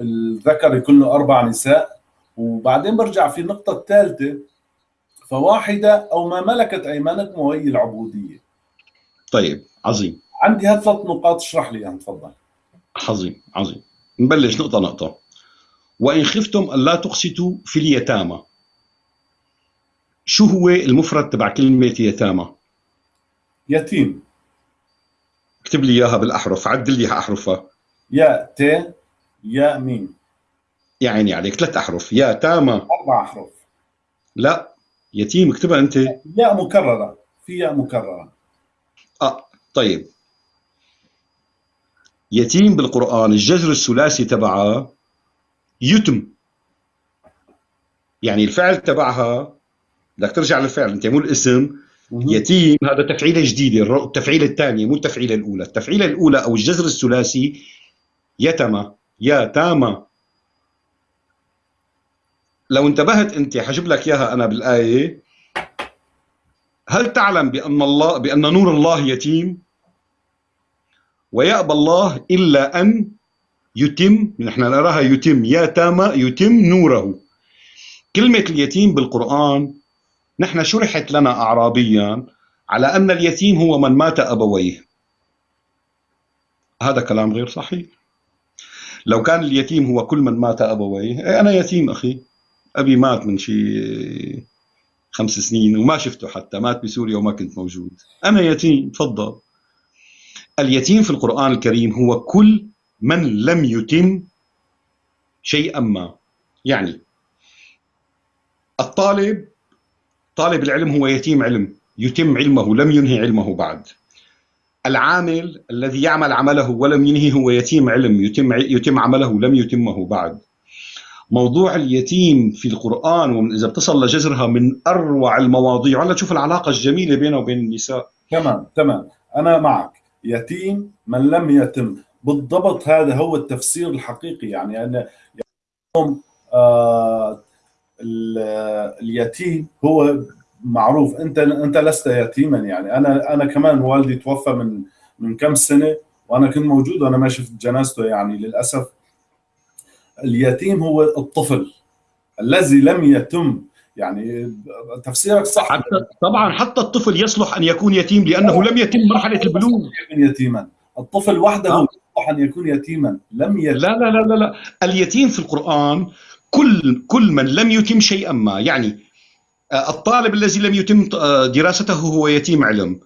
الذكر يكون له أربع نساء. وبعدين برجع في النقطة الثالثة. فواحدة أو ما ملكت أيمانكم وهي العبودية. طيب عظيم. عندي هالثلاث نقاط اشرح لي اياهم تفضل. عظيم عظيم. نبلش نقطة نقطة. وإن خفتم الا تقسطوا في اليتامى. شو هو المفرد تبع كلمة يتامى؟ يتيم. اكتب لي إياها بالأحرف عدل لي أحرفها. يا ت يا ميم. يا عيني عليك ثلاث أحرف. يا تامة أربع أحرف. لا يتيم اكتبها أنت. ياء مكررة. في ياء مكررة. آه طيب. يتيم بالقرآن الجذر الثلاثي تبعها يتم. يعني الفعل تبعها بدك ترجع للفعل انت مو الاسم يتيم هذا تفعيلة جديدة التفعيله الثانية مو التفعيلة الأولى. التفعيلة الأولى أو الجذر الثلاثي يتم يتامى لو انتبهت أنت حجيب لك إياها أنا بالآية هل تعلم بأن الله بأن نور الله يتيم؟ ويأبى الله إلا أن يتم نحن نراها يتم يا تامى يتم نوره. كلمة اليتيم بالقرآن نحن شرحت لنا أعرابيا على أن اليتيم هو من مات أبويه. هذا كلام غير صحيح. لو كان اليتيم هو كل من مات أبويه إيه، أنا يتيم أخي. أبي مات من شيء خمس سنين وما شفته حتى مات بسوريا وما كنت موجود. أنا يتيم تفضل. اليتيم في القرآن الكريم هو كل من لم يتم شيئا ما. يعني الطالب طالب العلم هو يتيم علم يتم علمه لم ينهي علمه بعد. العامل الذي يعمل عمله ولم ينهي هو يتيم علم يتم يتم عمله لم يتمه بعد. موضوع اليتيم في القرآن إذا بتصل لجذرها من أروع المواضيع. ولا تشوف العلاقة الجميلة بينه وبين النساء. تمام تمام. أنا معك. يتيم من لم يتم. بالضبط هذا هو التفسير الحقيقي. يعني أنا اليوم آه اليتيم هو معروف. أنت أنت لست يتيما. يعني أنا أنا كمان والدي توفى من من كم سنة وأنا كنت موجود وأنا ما شفت جنازته. يعني للأسف اليتيم هو الطفل الذي لم يتم يعني تفسيرك صح. حتى طبعا حتى الطفل يصلح أن يكون يتيم لأنه لم يتم مرحلة البلوغ. يتيما. الطفل وحده آه. يصلح أن يكون يتيما. لم يتم. لا لا لا لا, لا. اليتيم في القرآن كل كل من لم يتم شيئا ما. يعني آه، الطالب الذي لم يتم آه، دراسته هو يتيم علم.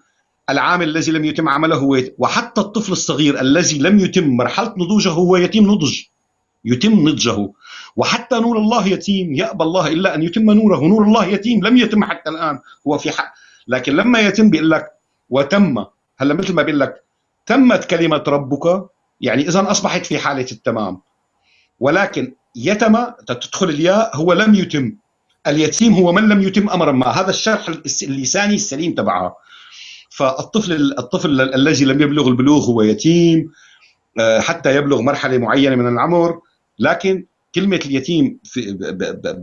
العامل الذي لم يتم عمله هو يتم. وحتى الطفل الصغير الذي لم يتم مرحلة نضوجه هو يتيم نضج. يتم نضجه. وحتى نور الله يتيم. يأبى الله إلا أن يتم نوره. نور الله يتيم. لم يتم حتى الآن. هو في حق. لكن لما يتم بيقول لك وتم. هلا مثل ما بيقول لك تمت كلمة ربك. يعني إذا أصبحت في حالة التمام. ولكن يتم تدخل الياء. هو لم يتم. اليتيم هو من لم يتم أمرا ما. هذا الشرح اللساني السليم تبعها فالطفل الطفل الذي لم يبلغ البلوغ هو يتيم. آه، حتى يبلغ مرحلة معينة من العمر. لكن كلمة اليتيم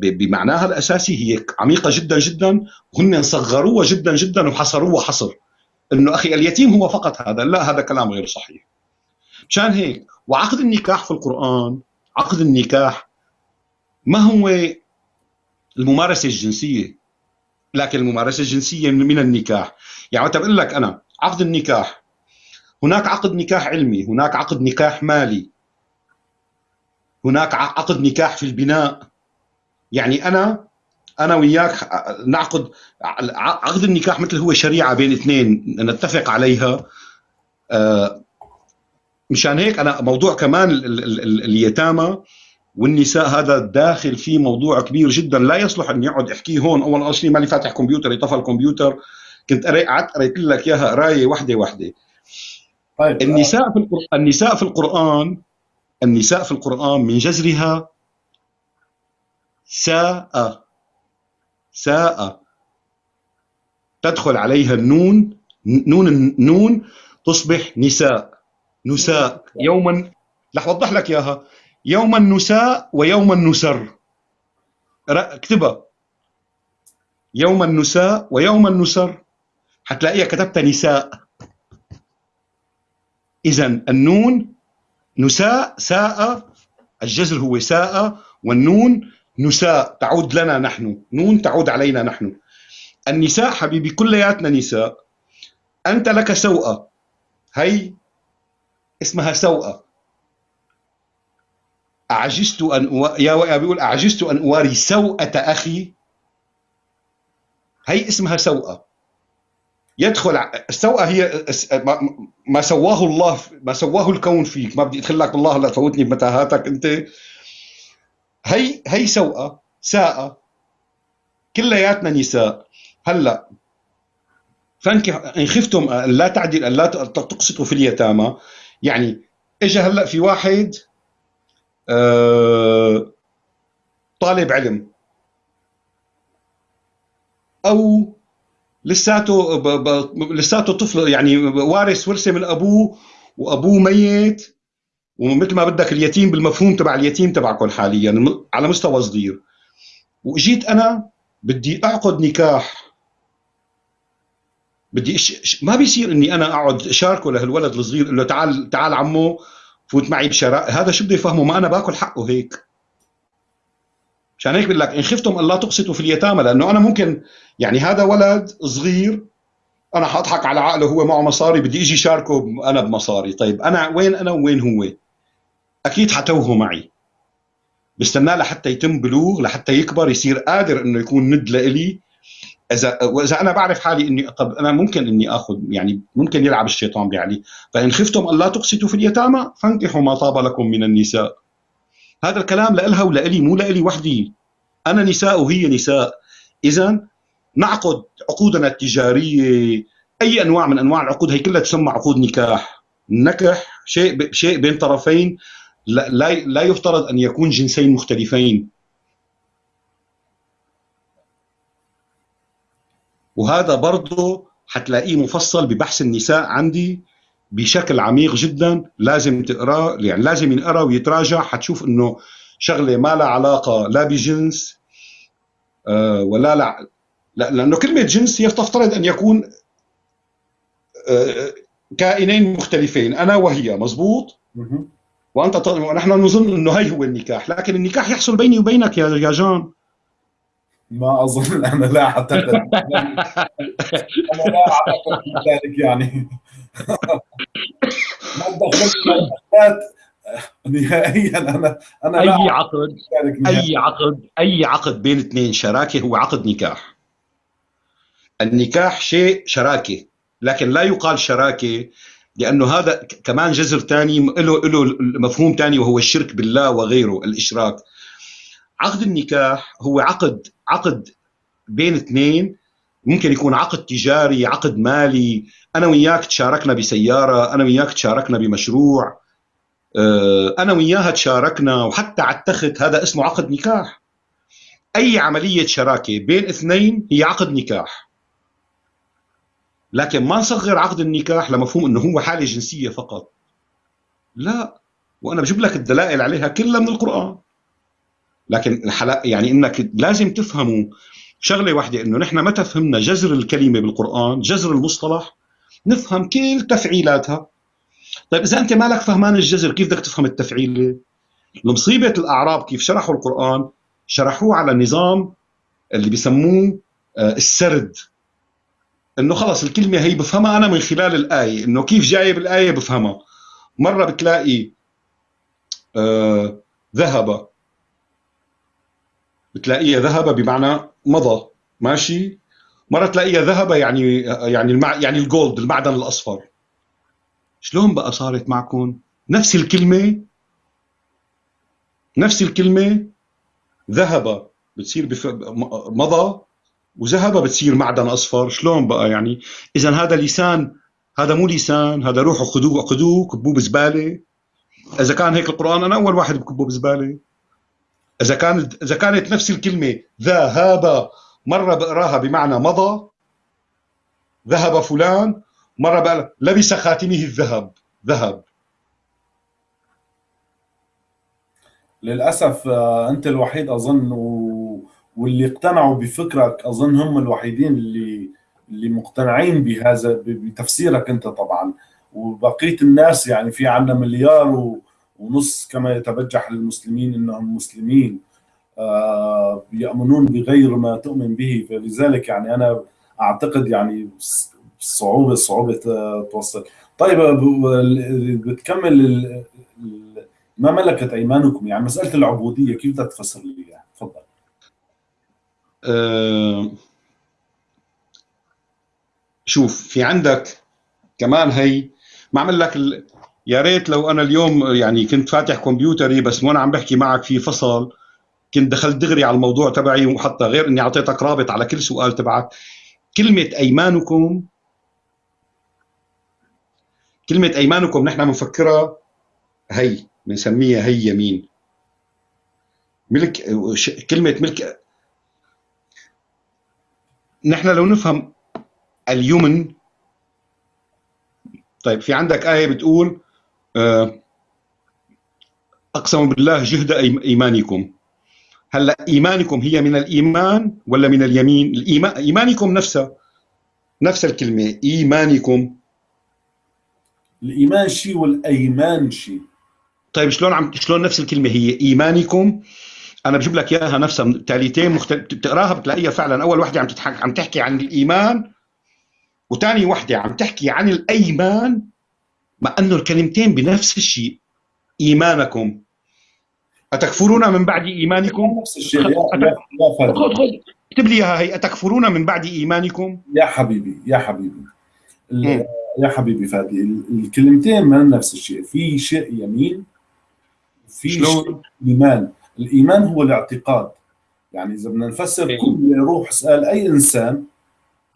بمعناها الأساسي هي عميقة جدا جدا وهن صغروها جدا جدا وحصروها حصر. إنه أخي اليتيم هو فقط هذا لا هذا كلام غير صحيح. مشان هيك وعقد النكاح في القرآن عقد النكاح ما هو الممارسة الجنسية لكن الممارسة الجنسية من النكاح. يعني بقول لك أنا عقد النكاح هناك عقد نكاح علمي هناك عقد نكاح مالي. هناك عقد نكاح في البناء. يعني أنا أنا وياك نعقد عقد النكاح مثل هو شريعة بين اثنين نتفق عليها. آه، مشان هيك أنا موضوع كمان اليتامى والنساء هذا داخل فيه موضوع كبير جدا. لا يصلح اني اقعد أحكيه هون. أول اصلي ماني فاتح كمبيوتر طفى الكمبيوتر. كنت قعدت قريت لك إياها قرايه وحده وحده طيب النساء في القرآن النساء في القرآن النساء في القرآن من جذرها ساء ساء. تدخل عليها النون نون النون تصبح نساء نساء. يوما رح أوضح لك إياها. يوما نساء ويوما نسر. اكتبها. يوما نساء ويوما نسر. حتلاقيها كتبتها نساء. اذا النون نساء ساء الجزر هو ساء والنون نساء تعود لنا نحن. نون تعود علينا نحن. النساء حبيبي كلياتنا نساء. أنت لك سوءه هي اسمها سوءه أعجزت أن أو... يا بيقول أعجزت أن أواري سوءة أخي. هي اسمها سوءة يدخل السوءة هي ما سواه الله ما سواه الكون فيك. ما بدي أدخل لك بالله لا تفوتني بمتاهاتك أنت. هي هي سوءة ساءة كلياتنا نساء. هلأ فانكح إن خفتم لا تعدل لا تقسطوا في اليتامى. يعني اجى هلأ في واحد آه طالب علم. أو لساته ب... ب... لساته طفل يعني وارث ورثة من أبوه وأبوه ميت. ومثل ما بدك اليتيم بالمفهوم تبع اليتيم تبعكم حاليا على مستوى صغير. وإجيت أنا بدي أعقد نكاح. بدي ش... ما بيصير إني أنا أقعد شاركه لهالولد الصغير أقول له تعال تعال عمو فوت معي بشراء. هذا شو بده يفهمه ما أنا باكل حقه هيك. عشان هيك بقول لك إن خفتم أن لا تقسطوا في اليتامى لأنه أنا ممكن يعني هذا ولد صغير أنا حاضحك على عقله هو معه مصاري بدي إجي شاركه أنا بمصاري. طيب أنا وين أنا وين هو؟ أكيد حتوهه معي. بستناه لحتى يتم بلوغ لحتى يكبر يصير قادر إنه يكون ند لإلي. إذا وإذا أنا بعرف حالي إني طب أنا ممكن إني آخذ يعني ممكن يلعب الشيطان بعلي فإن خفتم أن لا تقسطوا في اليتامى فانكحوا ما طاب لكم من النساء. هذا الكلام لإلها ولإلي مو لإلي وحدي. أنا نساء وهي نساء. اذا نعقد عقودنا التجارية. أي أنواع من أنواع العقود هي كلها تسمى عقود نكاح. النكح شيء شيء بين طرفين. لا لا يفترض أن يكون جنسين مختلفين. وهذا برضه حتلاقيه مفصل ببحث النساء عندي. بشكل عميق جدا لازم تقراه يعني لازم ينقرأ ويتراجع حتشوف إنه شغلة ما لها علاقة لا بجنس آه ولا لا لأنه كلمة جنس هي تفترض أن يكون آه كائنين مختلفين أنا وهي مزبوط؟ وأنت ونحن نظن إنه هي هو النكاح لكن النكاح يحصل بيني وبينك يا يا جان. ما أظن أنا لا. اعتقد أنا لا أعتقد ذلك يعني. ما نهائيا أنا أنا اي عقد أي عقد؟ أي عقد بين اثنين؟ شراكة هو عقد نكاح. النكاح شيء شراكة لكن لا يقال شراكة لأنه هذا كمان جذر ثاني له له مفهوم ثاني وهو الشرك بالله وغيره الإشراك. عقد النكاح هو عقد عقد بين اثنين. ممكن يكون عقد تجاري عقد مالي أنا وياك تشاركنا بسيارة أنا وياك تشاركنا بمشروع آه، أنا وياها تشاركنا وحتى على التخت هذا اسمه عقد نكاح. أي عملية شراكة بين اثنين هي عقد نكاح. لكن ما نصغر عقد النكاح لمفهوم إنه هو حالة جنسية فقط. لا وأنا بجيب لك الدلائل عليها كلها من القرآن. لكن يعني إنك لازم تفهموا شغلة واحدة إنه نحن متى فهمنا جذر الكلمة بالقرآن جذر المصطلح؟ نفهم كل تفعيلاتها. طيب إذا أنت مالك فهمان الجذر كيف بدك تفهم التفعيله المصيبة الأعراب كيف شرحوا القرآن؟ شرحوه على نظام اللي بيسموه آه، السرد. إنه خلص الكلمة هي بفهمها أنا من خلال الآية. إنه كيف جاية بالايه بفهمها. مرة بتلاقي آه ذهب. بتلاقيها ذهب بمعنى مضى. ماشي؟ مرة تلاقيها ذهب يعني يعني المع... يعني الجولد المعدن الأصفر. شلون بقى صارت معكم؟ نفس الكلمة؟ نفس الكلمة؟ ذهب بتصير بف... مضى وذهب بتصير معدن أصفر. شلون بقى يعني؟ إذا هذا لسان هذا مو لسان هذا روحوا خذوه خذوه كبوه بزباله إذا كان هيك القرآن أنا أول واحد بكبه بزباله إذا كانت إذا كانت نفس الكلمة ذهب مرة بقراها بمعنى مضى ذهب فلان مرة بقى لبس خاتمه الذهب ذهب. للأسف آه، أنت الوحيد أظن و... واللي اقتنعوا بفكرك أظن هم الوحيدين اللي اللي مقتنعين بهذا بتفسيرك أنت طبعا. وبقية الناس يعني في عندنا مليار و... ونص كما يتبجح للمسلمين إنهم مسلمين. آه، يأمنون بغير ما تؤمن به فلذلك يعني أنا أعتقد يعني صعوبة صعوبة توصل. طيب بتكمل ما ملكت أيمانكم؟ يعني مسألة العبودية كيف بدك تفسر لي إياها؟ تفضل. أه شوف في عندك كمان هي ما عمل لك ال... يا ريت لو أنا اليوم يعني كنت فاتح كمبيوتري بس وأنا عم بحكي معك في فصل. كنت دخلت دغري على الموضوع تبعي وحتى غير إني أعطيتك رابط على كل سؤال تبعك. كلمة أيمانكم كلمة أيمانكم نحن بنفكرها هي بنسميها هي يمين. ملك كلمة ملك نحن لو نفهم اليمن طيب في عندك آية بتقول آه، أقسم بالله جهد إيمانكم. هلا إيمانكم هي من الإيمان ولا من اليمين؟ الإيمان إيمانكم نفسها نفس الكلمة إيمانكم. الإيمان شيء والأيمان شيء طيب شلون عم شلون نفس الكلمة هي؟ إيمانكم. أنا بجيب لك إياها نفسها تاليتين مختلف بتقراها بتلاقيها فعلا. أول وحدة عم تتحك... عم تحكي عن الإيمان وثاني وحدة عم تحكي عن الأيمان مع إنه الكلمتين بنفس الشيء. إيمانكم. أتكفرون من بعد إيمانكم؟ نفس الشيء. يا, خذ خذ اكتب لي إياها هي. أتكفرون من بعد إيمانكم؟ يا حبيبي يا حبيبي. يا حبيبي فادي الكلمتين من نفس الشيء. في شيء يمين في شيء إيمان. الإيمان هو الاعتقاد. يعني إذا بدنا نفسر إيه. كل روح اسأل أي إنسان.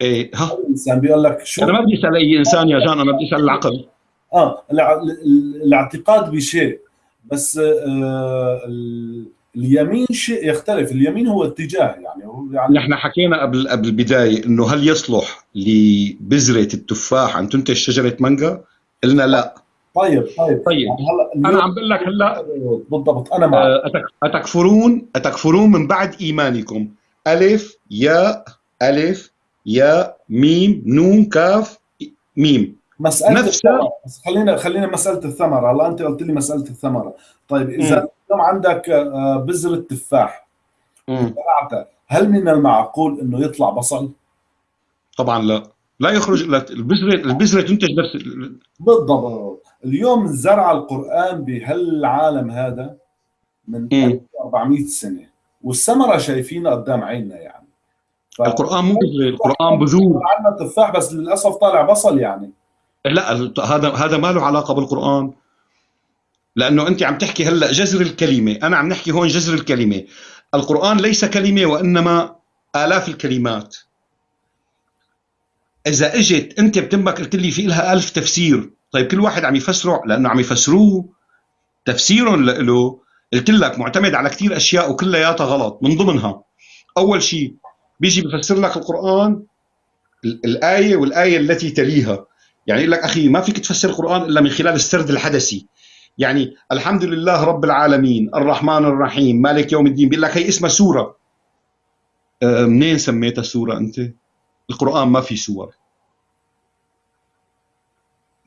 إيه. ها. الانسان بيقول لك شو؟ أنا ما بدي أسأل أي إنسان يا جان أنا بدي أسأل العقل. آه الاعتقاد بشيء. بس آه اليمين شيء يختلف. اليمين هو اتجاه يعني يعني نحن حكينا قبل قبل البداية إنه هل يصلح لبذرة التفاح أن تنتج شجرة مانجا؟ قلنا لا. طيب طيب. طيب. يعني هلا أنا عم بقول لك هلا بالضبط أنا معك. آه، أتكفرون أتكفرون من بعد إيمانكم. ألف ياء ألف يا ميم نون كاف ميم. مسألة نفسها بس خلينا خلينا مسألة الثمرة. هلا أنت قلت لي مسألة الثمرة. طيب إذا اليوم عندك آه، بذرة تفاح هل من المعقول إنه يطلع بصل؟ طبعا لا. لا يخرج البذرة البذرة تنتج نفس بالضبط. اليوم زرع القرآن بهالعالم هذا من 400 سنة والثمرة شايفينها قدام عيننا يعني. ف... القرآن مو القرآن بذور. عندنا تفاح بس للأسف طالع بصل يعني. لا هذا هذا ما له علاقة بالقرآن. لأنه أنت عم تحكي هلأ جذر الكلمة. أنا عم نحكي هون جذر الكلمة. القرآن ليس كلمة وإنما آلاف الكلمات. إذا إجت أنت بتمك قلت لي في لها ألف تفسير. طيب كل واحد عم يفسره لأنه عم يفسروه. تفسيرهم له قلت لك معتمد على كثير أشياء وكلياتها غلط من ضمنها. أول شيء بيجي بفسر لك القرآن الآية والآية التي تليها. يعني يقول لك أخي ما فيك تفسر القرآن إلا من خلال السرد الحدثي يعني الحمد لله رب العالمين الرحمن الرحيم مالك يوم الدين. بيقول لك هي اسمها سورة. أه، منين سميتها سورة أنت؟ القرآن ما في سور.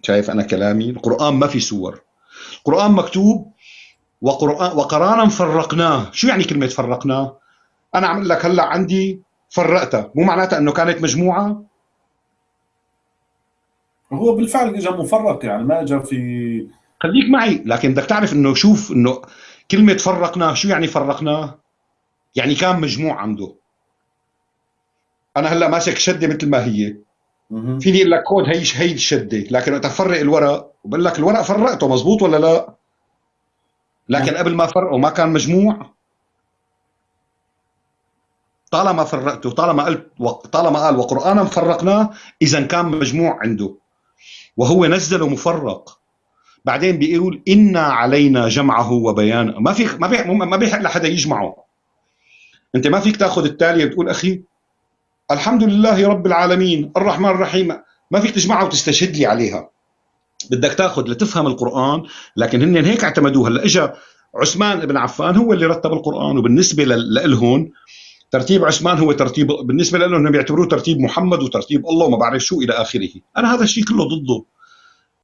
شايف أنا كلامي؟ القرآن ما في سور. القرآن مكتوب وقرآن وقرآنا فرقناه. شو يعني كلمة فرقناه؟ أنا عم لك هلأ عندي فرقتها. مو معناتها إنه كانت مجموعة؟ هو بالفعل اجى مفرق يعني ما اجى في خليك معي لكن بدك تعرف إنه شوف إنه كلمة فرقناه شو يعني فرقناه يعني كان مجموع عنده. أنا هلأ ماسك شدة مثل ما هي. فيني أقول لك كود هي هي الشدة لكن وقت افرق الورق بقول لك الورق فرقته مزبوط ولا لا؟ لكن قبل ما فرقه ما كان مجموع. طالما فرقته طالما قلت طالما قال وقرآنا فرقناه إذا كان مجموع عنده. وهو نزله مفرق. بعدين بيقول انا علينا جمعه وبيانه. ما في ما بيح ما بيحق لحدا يجمعه. أنت ما فيك تأخذ التالية وتقول أخي الحمد لله رب العالمين الرحمن الرحيم. ما فيك تجمعها وتستشهد لي عليها. بدك تأخذ لتفهم القرآن لكن هن هيك اعتمدوها. هلا اجى عثمان بن عفان هو اللي رتب القرآن وبالنسبة لهم ترتيب عثمان هو ترتيب بالنسبة لهم بيعتبروه ترتيب محمد وترتيب الله وما بعرف شو إلى آخره. أنا هذا الشيء كله ضده.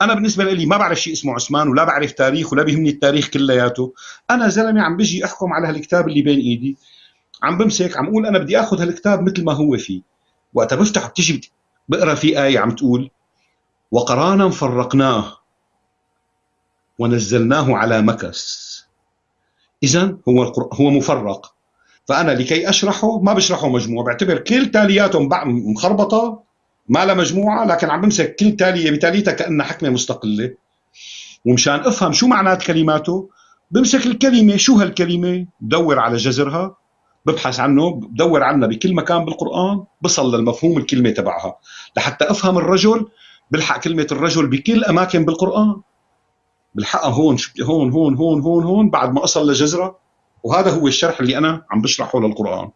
أنا بالنسبة لي ما بعرف شيء اسمه عثمان ولا بعرف تاريخ ولا بيهمني التاريخ كلياته. أنا زلمة عم بيجي أحكم على هالكتاب اللي بين إيدي. عم بمسك عم أقول أنا بدي آخذ هالكتاب مثل ما هو فيه. وقتها بفتح بتجي بقرأ في آية عم تقول وقرانا فرقناه ونزلناه على مكس. اذا هو هو مفرق. فأنا لكي أشرحه ما بشرحه مجموع بعتبر كل تالياته مخربطة ما لها مجموعة لكن عم بمسك كل تالية بتاليتها كأنها حكمة مستقلة. ومشان أفهم شو معنات كلماته بمسك الكلمة شو هالكلمة؟ بدور على جذرها ببحث عنه بدور عنها بكل مكان بالقرآن بصل للمفهوم الكلمة تبعها. لحتى أفهم الرجل بلحق كلمة الرجل بكل أماكن بالقرآن. بلحقها هون هون هون هون هون هون بعد ما أصل لجذرها وهذا هو الشرح اللي أنا عم بشرحه للقرآن.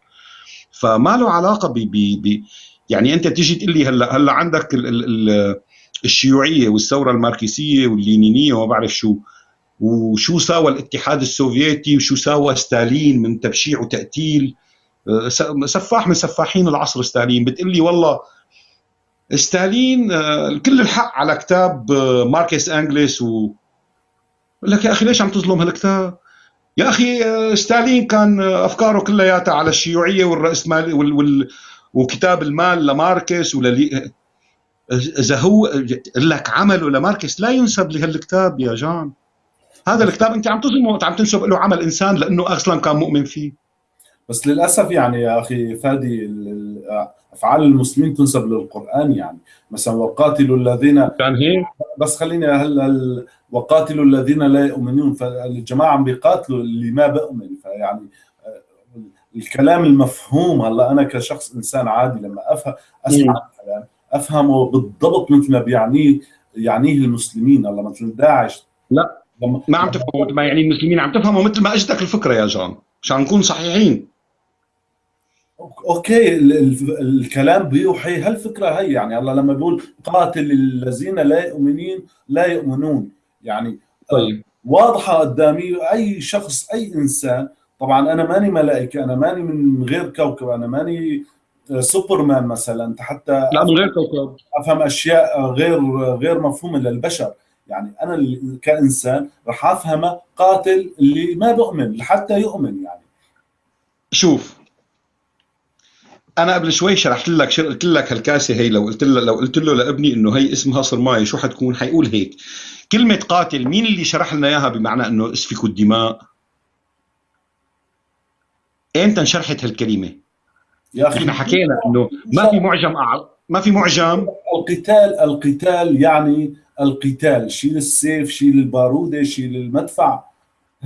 فما له علاقة ب يعني أنت تيجي تقول لي هلا هلأ عندك ال ال الشيوعية والثورة الماركسية واللينينية وما بعرف شو وشو ساوى الاتحاد السوفيتي وشو ساوى ستالين من تبشيع وتقتيل آه، سفاح من سفاحين العصر ستالين. بتقول لي والله ستالين آه، كل الحق على كتاب آه، ماركس انجلس و لك يا أخي ليش عم تظلم هالكتاب؟ يا أخي ستالين كان أفكاره كلياتها على الشيوعية والراسماليه وال, وال وكتاب المال لماركس وللي إذا هو لك عمله لماركس لا ينسب لهالكتاب يا جان. هذا الكتاب أنت عم تظلمه عم تنسب له عمل إنسان لأنه أصلا كان مؤمن فيه. بس للأسف يعني يا أخي فادي أفعال المسلمين تنسب للقرآن يعني. مثلا وقاتلوا الذين كان هيك؟ بس خليني هلا وقاتلوا الذين لا يؤمنون. فالجماعة عم بيقاتلوا اللي ما بؤمن فيعني الكلام المفهوم هلأ أنا كشخص إنسان عادي لما افهم أسمع الكلام أفهمه بالضبط مثل ما بيعنيه يعنيه المسلمين. هلأ مثل داعش. لا. ما عم تفهموا مثل ما يعني المسلمين عم تفهموا مثل ما اجتك الفكرة يا جان. عشان نكون صحيحين. أوكي الكلام بيوحي هالفكرة هي. يعني الله لما بيقول قاتل الذين لا يؤمنين لا يؤمنون. يعني طيب. واضحة قدامي أي شخص أي إنسان. طبعا أنا ماني ملائكة أنا ماني من غير كوكب أنا ماني سوبرمان مثلا حتى لا من غير كوكب. أفهم أشياء غير غير مفهومة للبشر. يعني أنا كإنسان راح افهمه قاتل اللي ما بؤمن لحتى يؤمن يعني. شوف أنا قبل شوي شرحت لك قلت لك هالكاسة هي لو قلت له لو قلت له لابني إنه هي اسمها صرمايه شو حتكون؟ حيقول هيك. كلمة قاتل مين اللي شرح لنا إياها بمعنى إنه اسفكوا الدماء؟ إمتى انشرحت هالكلمة؟ يا أخي إحنا حكينا إنه ما في معجم أعظم ما في معجم. القتال القتال يعني القتال شيل السيف شيل الباروده شيل المدفع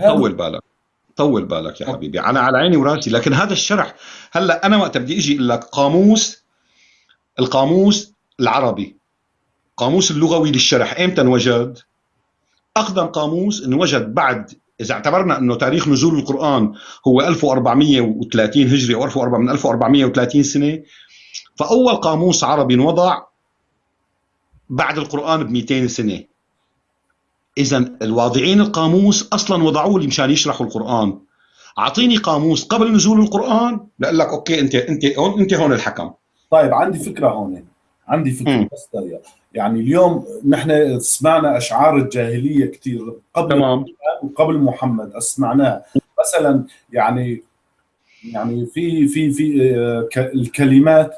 طول بالك طول بالك يا حبيبي أنا على عيني وراسي. لكن هذا الشرح هلأ أنا وقت بدي إجي أقول لك قاموس القاموس العربي قاموس اللغوي للشرح. إمتى انوجد؟ اقدم قاموس انوجد بعد إذا اعتبرنا إنه تاريخ نزول القرآن هو 1430 هجري أو 1400 من 1430 سنة فأول قاموس عربي وضع بعد القرآن ب 200 سنة. اذا الواضعين القاموس أصلا وضعوه مشان يشرحوا القرآن. أعطيني قاموس قبل نزول القرآن بقول لك أوكي أنت أنت هون أنت هون الحكم. طيب عندي فكرة هون عندي فكرة م. بس يعني اليوم نحن سمعنا أشعار الجاهلية كثير قبل تمام. وقبل محمد سمعناها. مثلا يعني يعني في في في آه، الكلمات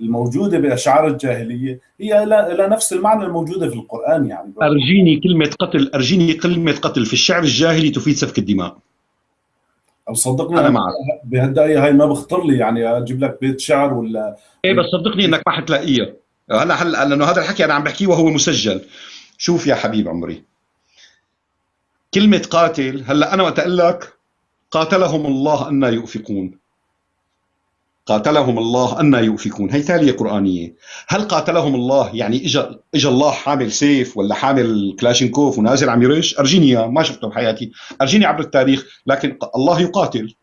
الموجودة بأشعار الجاهلية هي لا نفس المعنى الموجودة في القرآن يعني. أرجيني كلمة قتل أرجيني كلمة قتل في الشعر الجاهلي تفيد سفك الدماء. أو صدقني أنا معك. بهالدقيقة هاي ما بخطر لي يعني أجيب لك بيت شعر ولا إيه بس صدقني إنك ما حتلاقيها. هلا هلا لأنه هذا الحكي أنا عم بحكيه وهو مسجل. شوف يا حبيب عمري. كلمة قاتل هلا أنا وقت أقول لك قاتلهم الله أن يؤفكون. قاتلهم الله أن يؤفكون. هي تالية قرآنية. هل قاتلهم الله يعني إجا, إجا الله حامل سيف ولا حامل كلاشينكوف ونازل عم يرش؟ أرجيني ما شفته بحياتي. أرجيني عبر التاريخ لكن الله يقاتل.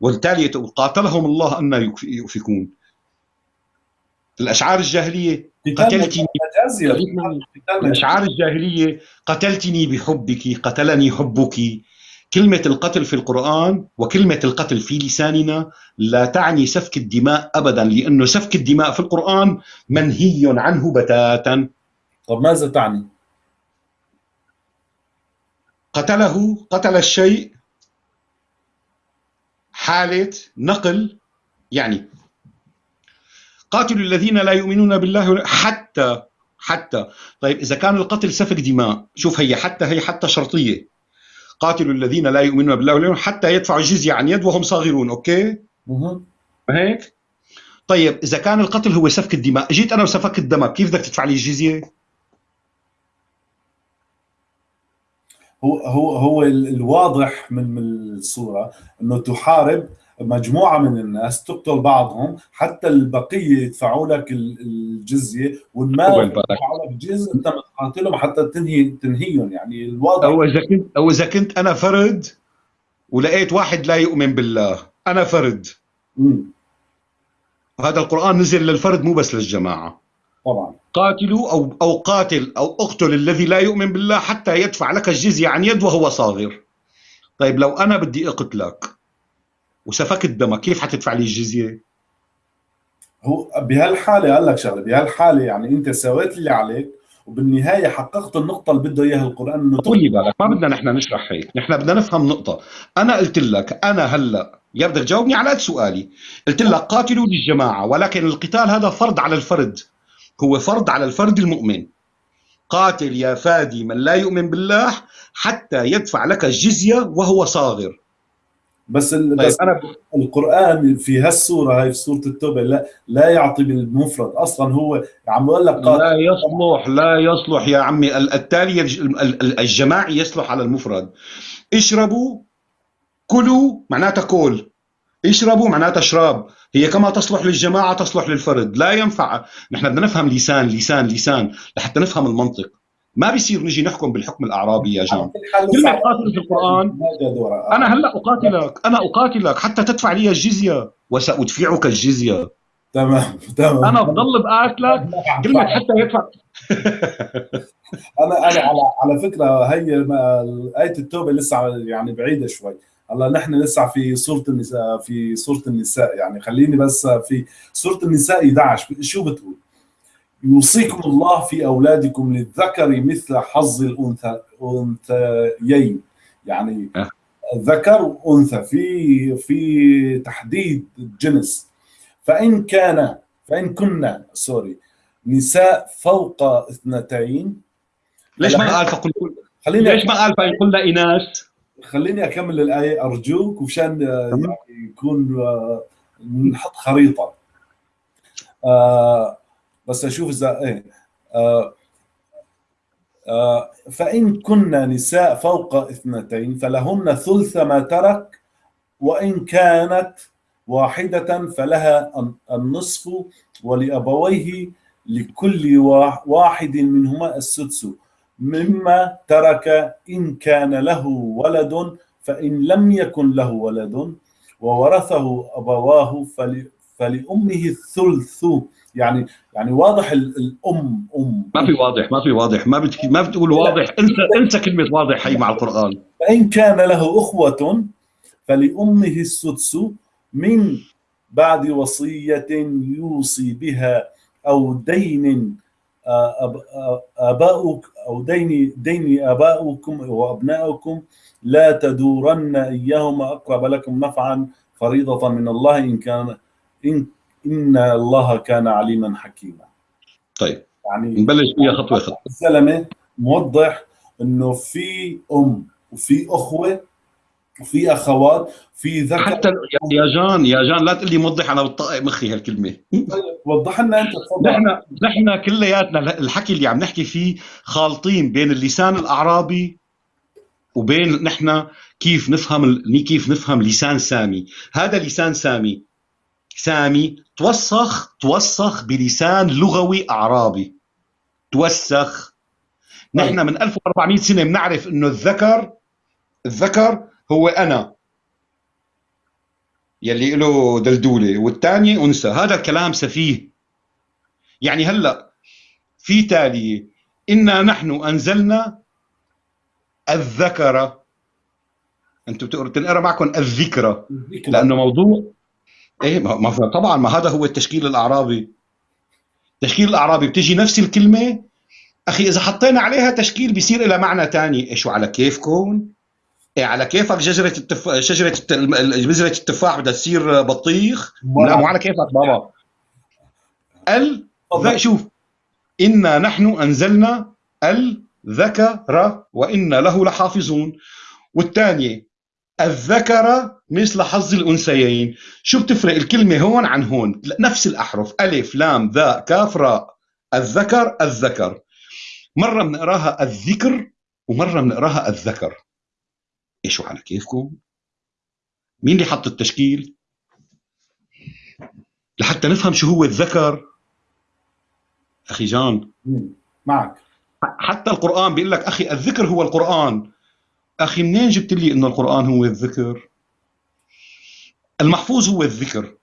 والتالية قاتلهم الله أن يؤفكون. الأشعار الجاهلية قتلتني الأشعار الجاهلية قتلتني بحبك قتلني حبك. كلمة القتل في القرآن وكلمة القتل في لساننا لا تعني سفك الدماء أبدا لأنه سفك الدماء في القرآن منهي عنه بتاتا. طب ماذا تعني؟ قتله قتل الشيء حالة نقل يعني قاتلوا الذين لا يؤمنون بالله حتى حتى. طيب إذا كان القتل سفك دماء شوف هي حتى هي حتى شرطية. قاتلوا الذين لا يؤمنون بالله واليوم حتى يدفعوا الجزية عن يد وهم صاغرون أوكي؟ هيك طيب إذا كان القتل هو سفك الدماء جيت أنا وسفكت دمك كيف بدك تدفع لي الجزية؟ هو هو هو الواضح من الصورة أنه تحارب مجموعة من الناس تقتل بعضهم حتى البقية يدفعوا لك الجزية والمال يدفعوا لك جزء أنت بتقاتلهم حتى تنهي تنهيهم. يعني الواضح أو إذا كنت أو إذا كنت أنا فرد ولقيت واحد لا يؤمن بالله أنا فرد. امم هذا القرآن نزل للفرد مو بس للجماعة. طبعا. قاتلوا أو أو قاتل أو اقتل الذي لا يؤمن بالله حتى يدفع لك الجزية عن يد وهو صاغر. طيب لو أنا بدي أقتلك وسفكت دمك كيف حتدفع لي الجزية؟ هو بهالحالة قال لك شغلة بهالحالة يعني أنت سويت اللي عليك وبالنهاية حققت النقطة اللي بده إياها القرآن إنه طولي بالك ما بدنا نحن نشرح هيك نحن بدنا نفهم نقطة. أنا قلت لك أنا هلأ يا بدك تجاوبني على قد سؤالي. قلت لك قاتلوا للجماعه ولكن القتال هذا فرض على الفرد. هو فرض على الفرد المؤمن. قاتل يا فادي من لا يؤمن بالله حتى يدفع لك الجزية وهو صاغر. بس طيب بس أنا القرآن في هالسوره هاي في سوره التوبة لا لا يعطي بالمفرد أصلا. هو عم بقول لك لا يصلح لا يصلح يا عمي. التالي الجماعي يصلح على المفرد. اشربوا كلوا معناتها كل. اشربوا معناتها اشراب. هي كما تصلح للجماعة تصلح للفرد. لا ينفع. نحن بدنا نفهم لسان لسان لسان لحتى نفهم المنطق. ما بيصير نجي نحكم بالحكم الأعرابي يا جماعة. كلمة قاتل في القرآن. أنا هلأ أقاتلك. أنا أقاتلك حتى تدفع لي الجزية وسأدفعك الجزية. تمام تمام. أنا بضل بقاتلك كلمة حتى يدفع. أنا أنا على على فكرة هي آية التوبة لسه يعني بعيدة شوي. هلا نحن لسه في سورة النساء في سورة النساء. يعني خليني بس في سورة النساء 11 شو بتقول؟ يوصيكم الله في أولادكم للذكر مثل حظ الأنثيين يعني أه. ذكر وأنثى في في تحديد الجنس. فإن كان فإن كنا سوري نساء فوق اثنتين ليش ما قال فقل خليني ليش ما قال فإن كنا إناث؟ خليني أكمل الآية أرجوك وشان يعني يكون آه، نحط خريطة. آه بس أشوف اذا إيه. آه آه فإن كنا نساء فوق اثنتين فلهن ثلث ما ترك وإن كانت واحدة فلها النصف ولأبويه لكل واحد منهما السدس. مما ترك إن كان له ولد فإن لم يكن له ولد وورثه أبواه فل... فلأمه الثلث. يعني يعني واضح الأم أم. ما في واضح ما في واضح. ما بت... ما بتقول واضح. انسى انسى كلمة واضح هي مع القرآن. فإن كان له أخوة فلأمه السدس من بعد وصية يوصي بها أو دين آباؤك أو دين دين آباؤكم وأبنائكم لا تدورن إياهما أقرب لكم نفعا فريضة من الله إن كان إن إن الله كان عليما حكيما. طيب يعني نبلش فيها خطوة خطوة. الزلمة موضح إنه في أم وفي أخوة وفي أخوات في ذكر. حتى يا جان يا جان لا تقول لي موضح أنا بتطقق مخي هالكلمة. طيب وضح لنا أنت تفضل. نحن نحن كلياتنا الحكي اللي عم نحكي فيه خالطين بين اللسان الأعرابي وبين نحن كيف نفهم كيف نفهم لسان سامي. هذا لسان سامي. سامي توسخ توسخ بلسان لغوي أعرابي. توسخ. نحن طيب. من 1400 سنة بنعرف إنه الذكر الذكر هو أنا. يلي له دلدولة والثاني أنثى. هذا كلام سفيه. يعني هلأ في تالية. إنا نحن أنزلنا الذكر. أنتم تنقرا معكم الذكرى. لأنه موضوع إيه ما طبعا ما هذا هو التشكيل الأعرابي. التشكيل الأعرابي بتجي نفس الكلمة أخي إذا حطينا عليها تشكيل بيصير لها معنى ثاني إيش على كيفكم إيه على كيفك شجرة التف... شجرة الت... بذره التفاح بدها تصير بطيخ؟ لا مو على كيفك بابا. ال شوف. إنا نحن أنزلنا الذكر وان له لحافظون. والثانية الذكر مثل حظ الأنثيين. شو بتفرق؟ الكلمة هون عن هون. نفس الأحرف. ألف لام ذا كاف راء. الذكر الذكر. مرة بنقراها الذكر ومرة بنقراها الذكر. إيش على كيفكم؟ مين اللي حط التشكيل؟ لحتى نفهم شو هو الذكر. أخي جان. معك. حتى القرآن بيقول لك أخي الذكر هو القرآن. أخي منين جبت لي إنه القرآن هو الذكر؟ المحفوظ هو الذكر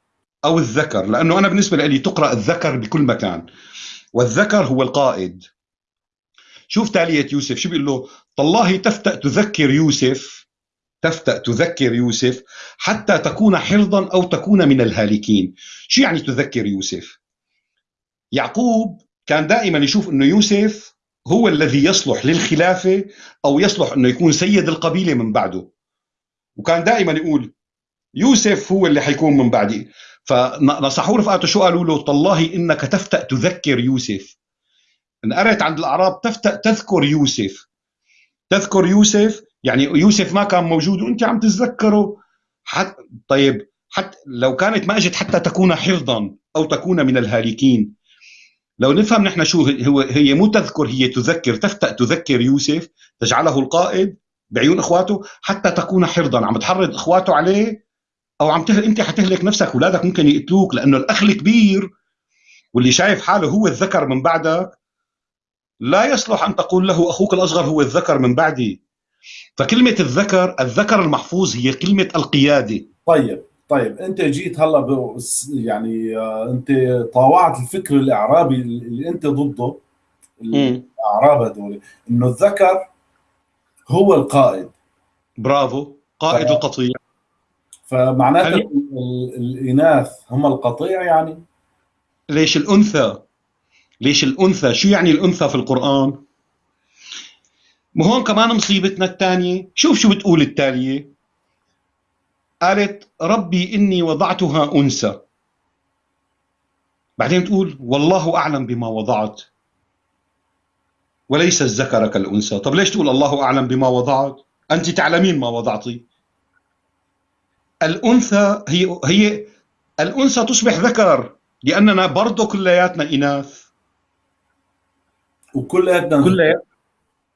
أو الذكر لأنه أنا بالنسبة لي تقرأ الذكر بكل مكان والذكر هو القائد. شوف تالية يوسف شو بيقول له؟ تالله تفتأ تذكر يوسف تفتأ تذكر يوسف حتى تكون حرضا أو تكون من الهالكين. شو يعني تذكر يوسف؟ يعقوب كان دائما يشوف أنه يوسف هو الذي يصلح للخلافة أو يصلح أنه يكون سيد القبيلة من بعده. وكان دائما يقول يوسف هو اللي حيكون من بعدي. فنصحوا رفقاته شو قالوا له؟ تالله إنك تفتأ تذكر يوسف. إن قرأت عند الأعراب تفتأ تذكر يوسف. تذكر يوسف؟ يعني يوسف ما كان موجود وأنت عم تتذكره؟ حت طيب حتى لو كانت ما إجت حتى تكون حفظا أو تكون من الهالكين. لو نفهم نحن شو هو هي مو تذكر هي تذكر تفتأ تذكر يوسف تجعله القائد بعيون إخواته حتى تكون حرضا. عم تحرض إخواته عليه أو عم تهل أنت حتهلك نفسك أولادك ممكن يقتلوك لأنه الأخ الكبير واللي شايف حاله هو الذكر من بعدك لا يصلح أن تقول له أخوك الأصغر هو الذكر من بعدي. فكلمة الذكر الذكر المحفوظ هي كلمة القيادة. طيب. طيب انت جيت هلا يعني آه، انت طاوعت الفكر الإعرابي اللي انت ضده الإعراب هذول إنه الذكر هو القائد. برافو. قائد ف... القطيع. فمعناته الإناث هم القطيع يعني؟ ليش الأنثى؟ ليش الأنثى؟ شو يعني الأنثى في القرآن؟ وهون كمان مصيبتنا الثانية. شوف شو بتقول التالية. قالت ربي إني وضعتها أنثى. بعدين تقول والله أعلم بما وضعت. وليس الذكر كالأنثى. طب ليش تقول الله أعلم بما وضعت أنت تعلمين ما وضعتي. الأنثى هي هي الأنثى تصبح ذكر لأننا برضه كلياتنا إناث. وكلياتنا كلياتنا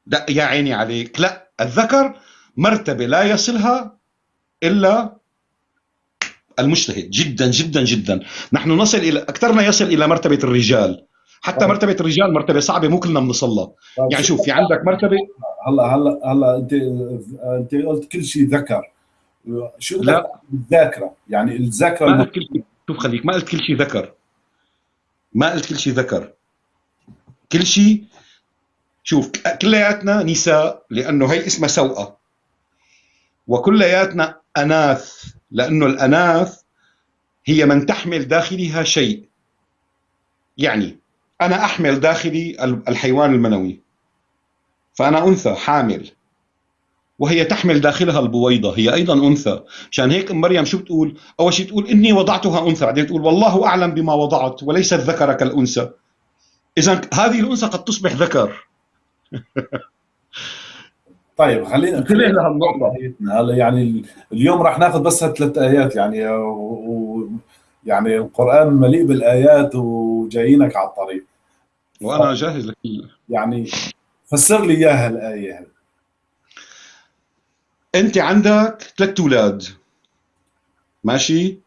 لا يا عيني عليك. لا الذكر مرتبة لا يصلها إلا المجتهد. جدا جدا جدا. نحن نصل إلى أكثرنا يصل إلى مرتبة الرجال. حتى مرتبة الرجال مرتبة صعبة مو كلنا بنوصل يعني شوف في عندك مرتبة؟ هلا هلا هلا أنت أنت قلت كل شيء ذكر. شو لا. الذاكرة. يعني الذاكرة ما قلت كل شيء. شوف خليك ما قلت كل شيء ذكر. ما قلت كل شيء ذكر. كل شيء شوف كلياتنا نساء لأنه هي اسمها سوءة. وكلياتنا اناث لأنه الأناث هي من تحمل داخلها شيء. يعني أنا أحمل داخلي الحيوان المنوي فأنا أنثى حامل. وهي تحمل داخلها البويضة هي أيضا أنثى. عشان هيك مريم شو بتقول؟ أول شيء تقول إني وضعتها أنثى بعدين تقول والله أعلم بما وضعت وليست ذكر كالأنثى إذا هذه الأنثى قد تصبح ذكر. طيب خلينا انتبه لهالنقطة هلا يعني اليوم راح ناخذ بس ثلاث آيات يعني و... يعني القرآن مليء بالآيات وجايينك على الطريق. وأنا جاهز لك. يعني فسر لي إياها الآية. هذه أنت عندك ثلاث أولاد. ماشي؟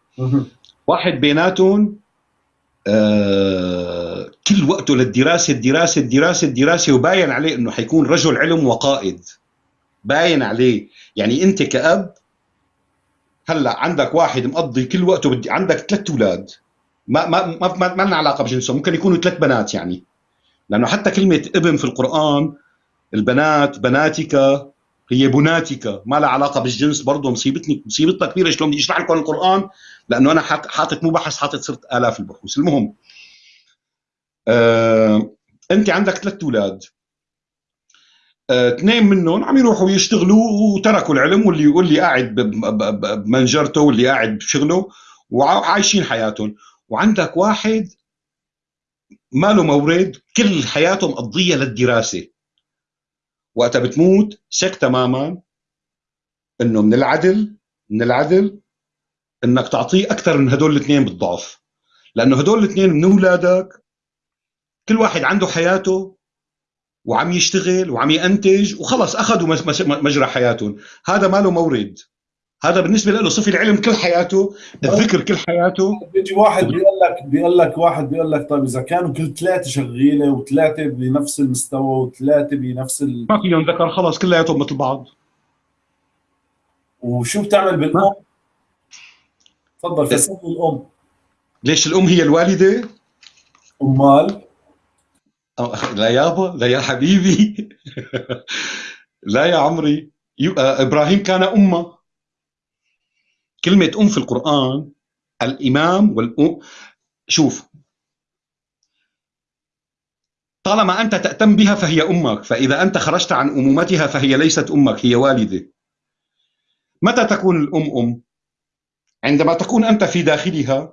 واحد بيناتهم آه كل وقته للدراسة الدراسة الدراسة الدراسة وباين عليه إنه حيكون رجل علم وقائد. باين عليه. يعني انت كأب هلا عندك واحد مقضي كل وقته بدي عندك ثلاث أولاد. ما ما ما ما, ما لنا علاقة بجنسهم ممكن يكونوا ثلاث بنات يعني. لأنه حتى كلمة ابن في القرآن البنات بناتك هي بناتك ما لها علاقة بالجنس برضه مصيبتني مصيبتنا كبيرة شلون بدي أشرح لكم القرآن لأنه أنا حاطط مو بحث حاطط صرت آلاف البحوث. المهم آه، أنت عندك ثلاث أولاد. اثنين منهم عم يروحوا يشتغلوا وتركوا العلم واللي واللي قاعد بمنجرته واللي قاعد بشغله وعايشين حياتهم. وعندك واحد ما له مورد كل حياته مقضية للدراسة. وقتها بتموت ثق تماما إنه من العدل من العدل إنك تعطيه أكثر من هدول الاثنين بالضعف. لأنه هدول الاثنين من أولادك كل واحد عنده حياته وعم يشتغل وعم ينتج وخلص أخذوا مجرى حياتهم. هذا ما له مورد. هذا بالنسبة له صفي العلم كل حياته الذكر كل حياته. بيجي واحد بيقول لك بيقول لك واحد بيقول لك طيب إذا كانوا كل ثلاثة شغيله وثلاثة بنفس المستوى وثلاثة بنفس ال... ما فيهم ذكر خلص كلياتهم مثل بعض. وشو بتعمل بالأم؟ تفضل فسر الأم. ليش الأم هي الوالدة؟ أمال؟ لا يابا لا يا حبيبي. لا يا عمري. آه، إبراهيم كان أمة. كلمة أم في القرآن الإمام والأم. شوف. طالما أنت تأتم بها فهي أمك فإذا أنت خرجت عن أمومتها فهي ليست أمك هي والدة. متى تكون الأم أم؟ عندما تكون أنت في داخلها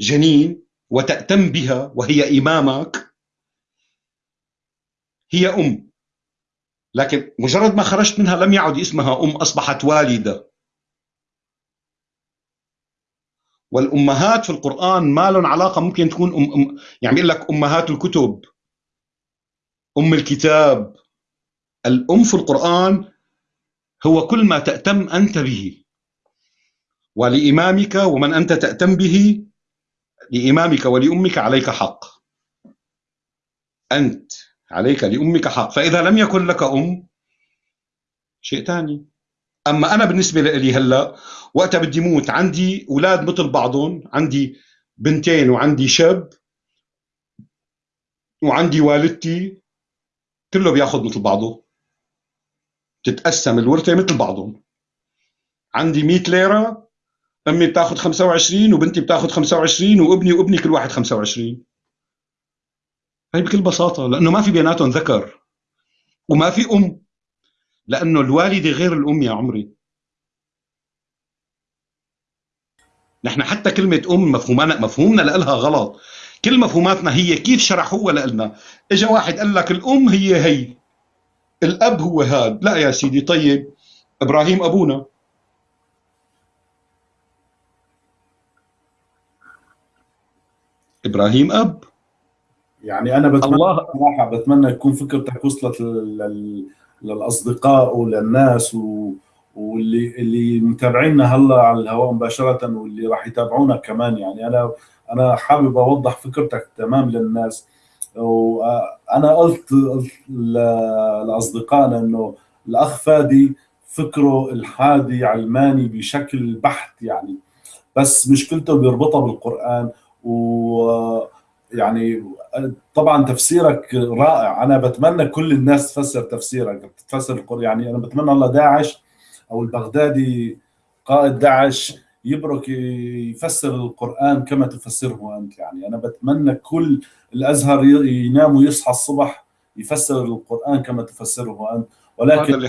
جنين وتأتم بها وهي إمامك هي أم. لكن مجرد ما خرجت منها لم يعد اسمها أم أصبحت والدة. والأمهات في القرآن ما لهم علاقة ممكن تكون أم أم يعني لك أمهات الكتب أم الكتاب. الأم في القرآن هو كل ما تأتم أنت به. ولإمامك ومن أنت تأتم به لإمامك ولأمك عليك حق. أنت. عليك لأمك حق. فإذا لم يكن لك أم شيء ثاني أما أنا بالنسبة لي هلأ وقتها بدي موت عندي أولاد مثل بعضهم عندي بنتين وعندي شاب وعندي والدتي كله بياخذ مثل بعضه. تتقسم الورثة مثل بعضهم. عندي 100 ليرة أمي بتاخذ 25 وبنتي بتاخذ 25 وابني وابني كل واحد 25 هي بكل بساطة لأنه ما في بيناتهم ذكر وما في أم لأنه الوالدة غير الأم يا عمري. نحن حتى كلمة أم مفهومنا مفهومنا لها غلط. كل مفهوماتنا هي كيف شرحوها لنا اجى واحد قال لك الأم هي هي الأب هو هاد. لا يا سيدي طيب. إبراهيم أبونا. إبراهيم أب. يعني أنا بتمنى الله. صراحة بتمنى يكون فكرتك وصلت لل... للأصدقاء وللناس و... واللي اللي متابعينا هلأ على الهواء مباشرة واللي راح يتابعونا كمان. يعني أنا أنا حابب أوضح فكرتك تمام للناس. وأنا قلت لأصدقائنا إنه الأخ فادي فكره الحادي علماني بشكل بحت يعني. بس مشكلته بيربطها بالقرآن و يعني طبعا تفسيرك رائع. أنا بتمنى كل الناس تفسر تفسيرك تفسر القرآن. يعني أنا بتمنى الله داعش أو البغدادي قائد داعش يبرك يفسر القرآن كما تفسره أنت. يعني أنا بتمنى كل الأزهر ينام ويصحى الصبح يفسر القرآن كما تفسره أنت. ولكن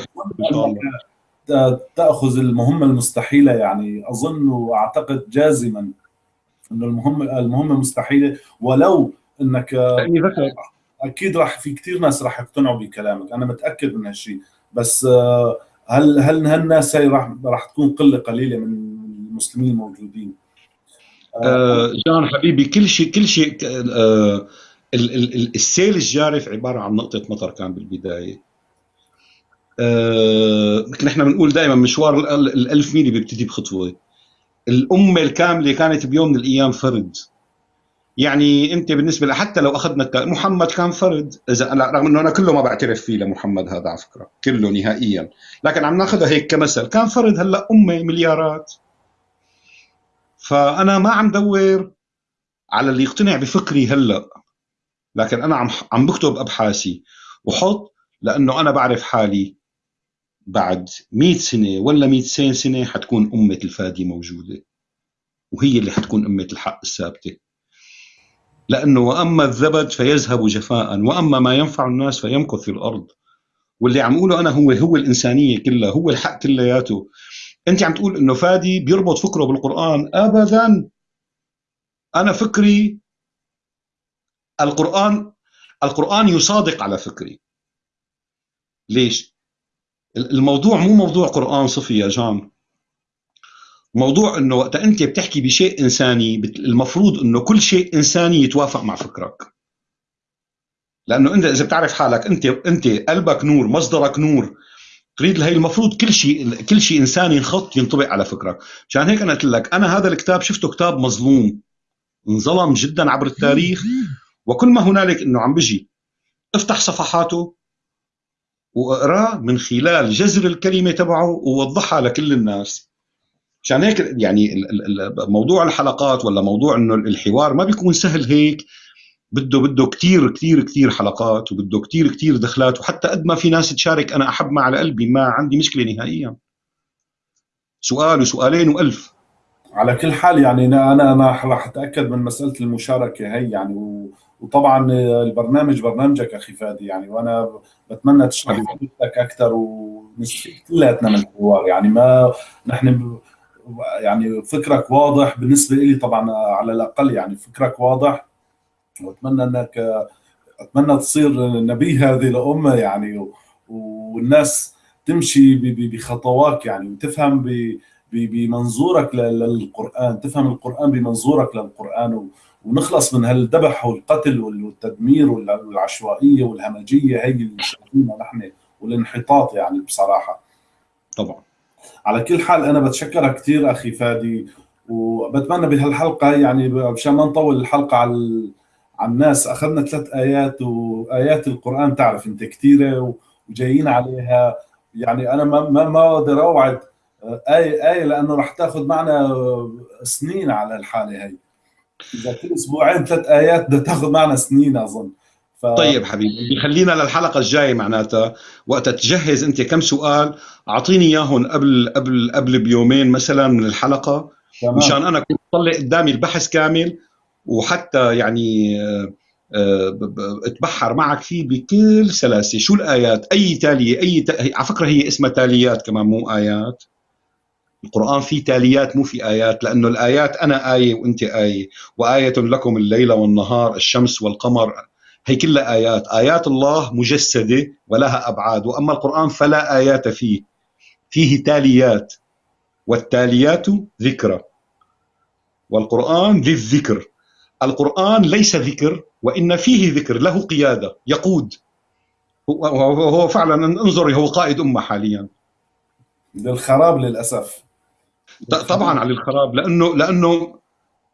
تأخذ المهمة المستحيلة. يعني أظن وأعتقد جازما أنه المهمة المهمة مستحيلة. ولو أنك أكيد راح في كثير ناس راح يقتنعوا بكلامك. أنا متأكد من هالشيء بس هل هل هالناس هي راح راح تكون قلة قليلة من المسلمين الموجودين؟ آه جان حبيبي كل شيء كل شيء آه السيل الجارف عبارة عن نقطة مطر كان بالبداية. آه نحن بنقول دائما مشوار الألف ميل بيبتدي بخطوة. الأمة الكاملة كانت بيوم من الأيام فرد. يعني أنت بالنسبة حتى لو أخذنا محمد كان فرد. اذا رغم إنه أنا كله ما بعترف فيه لمحمد هذا على فكرة. كله نهائيا. لكن عم ناخذها هيك كمثل. كان فرد هلأ أمة مليارات. فأنا ما عم دور على اللي يقتنع بفكري هلأ. لكن أنا عم عم بكتب أبحاثي. وحط لأنه أنا بعرف حالي. بعد 100 سنة ولا 200 سنة حتكون أمة الفادي موجودة وهي اللي حتكون أمة الحق الثابتة. لأنه وأما الزبد فيذهب جفاء وأما ما ينفع الناس فيمكث في الأرض. واللي عم اقوله أنا هو هو الإنسانية كلها هو الحق كلياته. أنت عم تقول إنه فادي بيربط فكره بالقرآن. ابدا. أنا فكري القرآن القرآن يصادق على فكري. ليش؟ الموضوع مو موضوع قرآن صفي يا جان. موضوع إنه وقت أنت بتحكي بشيء إنساني المفروض إنه كل شيء إنساني يتوافق مع فكرك. لأنه أنت إذا بتعرف حالك انت أنت قلبك نور مصدرك نور. تريد هي المفروض كل شيء كل شيء إنساني ينخط ينطبق على فكرك. مشان هيك أنا قلت لك أنا هذا الكتاب شفته كتاب مظلوم. انظلم جدا عبر التاريخ. وكل ما هنالك إنه عم بيجي افتح صفحاته. واقراه من خلال جذر الكلمة تبعه ووضحها لكل الناس. مشان هيك يعني موضوع الحلقات ولا موضوع إنه الحوار ما بيكون سهل هيك. بده بده كثير كثير كثير حلقات وبده كثير كثير دخلات وحتى قد ما في ناس تشارك أنا أحب ما على قلبي ما عندي مشكلة نهائيا. سؤال وسؤالين وألف. على كل حال يعني أنا أنا راح أتأكد من مسألة المشاركة هي يعني وطبعا البرنامج برنامجك أخي فادي يعني وأنا بتمنى تشرح لك أكثر ونستفيد كلياتنا من الحوار. يعني ما نحن يعني فكرك واضح بالنسبة لي طبعا على الأقل يعني فكرك واضح. وأتمنى إنك أتمنى تصير نبي هذه الأمة يعني والناس تمشي بخطوات يعني وتفهم بمنظورك للقرآن تفهم القرآن بمنظورك للقرآن ونخلص من هالذبح والقتل والتدمير والعشوائية والهمجية هي اللي شايفينها نحن والانحطاط يعني بصراحة. طبعا. على كل حال أنا بتشكرك كثير أخي فادي وبتمنى بهالحلقة يعني مشان ما نطول الحلقة على على الناس أخذنا ثلاث آيات وايات القرآن تعرف أنت كثيره وجايين عليها. يعني أنا ما ما ما أقدر أوعد إيه آية لأنه راح تاخذ معنا سنين على الحالة هي. إذا كل أسبوعين ثلاث آيات بدها تاخذ معنا سنين أظن. ف... طيب حبيبي خلينا للحلقة الجاية معناتها. وقت تجهز أنت كم سؤال أعطيني إياهم قبل قبل قبل بيومين مثلا من الحلقة. تمام. مشان أنا كنت طلع قدامي البحث كامل وحتى يعني أتبحر معك فيه بكل سلاسة. شو الآيات؟ أي تالية أي ت... على فكرة هي اسمها تاليات كمان مو آيات. القرآن فيه تاليات مو في آيات لأنه الآيات أنا آية وأنت آية وآية لكم الليل والنهار الشمس والقمر هي كلها آيات. آيات الله مجسدة ولها أبعاد وأما القرآن فلا آيات فيه. فيه تاليات والتاليات ذكرى والقرآن ذي الذكر القرآن ليس ذكر وإن فيه ذكر له قيادة يقود. هو, فعلا انظري هو قائد أمة حاليا. للخراب للأسف. طبعا على الخراب لأنه لأنه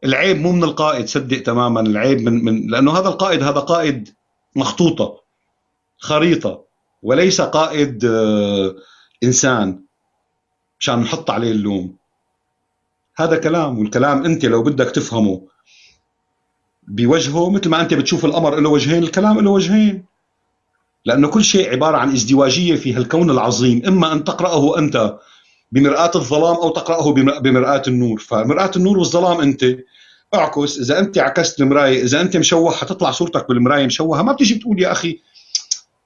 العيب مو من القائد صدق تماما العيب من من لأنه هذا القائد هذا قائد مخطوطة خريطة وليس قائد آه، إنسان مشان نحط عليه اللوم. هذا كلام والكلام أنت لو بدك تفهمه بوجهه مثل ما أنت بتشوف القمر له وجهين الكلام له وجهين. لأنه كل شيء عبارة عن ازدواجية في هالكون العظيم إما أن تقرأه أنت بمرآة الظلام أو تقرأه بمرآة النور. فمرآة النور والظلام أنت اعكس إذا أنت عكست المراية إذا أنت مشوه حتطلع صورتك بالمراية مشوهة. ما بتيجي بتقول يا أخي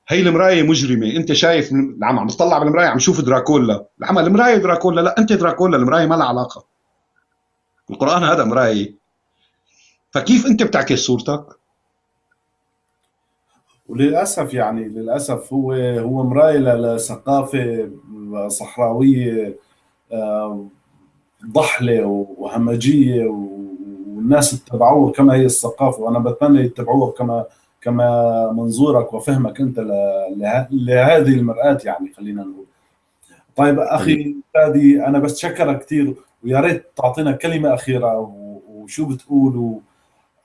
هي المراية مجرمة. أنت شايف عم عم تطلع بالمراية عم شوف دراكولا. العمل المراية دراكولا؟ لا أنت دراكولا المراية ما لها علاقة. القرآن هذا مراية. فكيف أنت بتعكس صورتك؟ وللأسف يعني للأسف هو هو مراية لثقافة صحراوية آه، ضحلة وهمجية والناس اتبعوها كما هي الثقافة. وأنا بتمنى يتبعوها كما كما منظورك وفهمك أنت لهذه المرآة يعني خلينا نقول. طيب أخي فادي أنا بتشكرك كثير ويا ريت تعطينا كلمة أخيرة وشو بتقول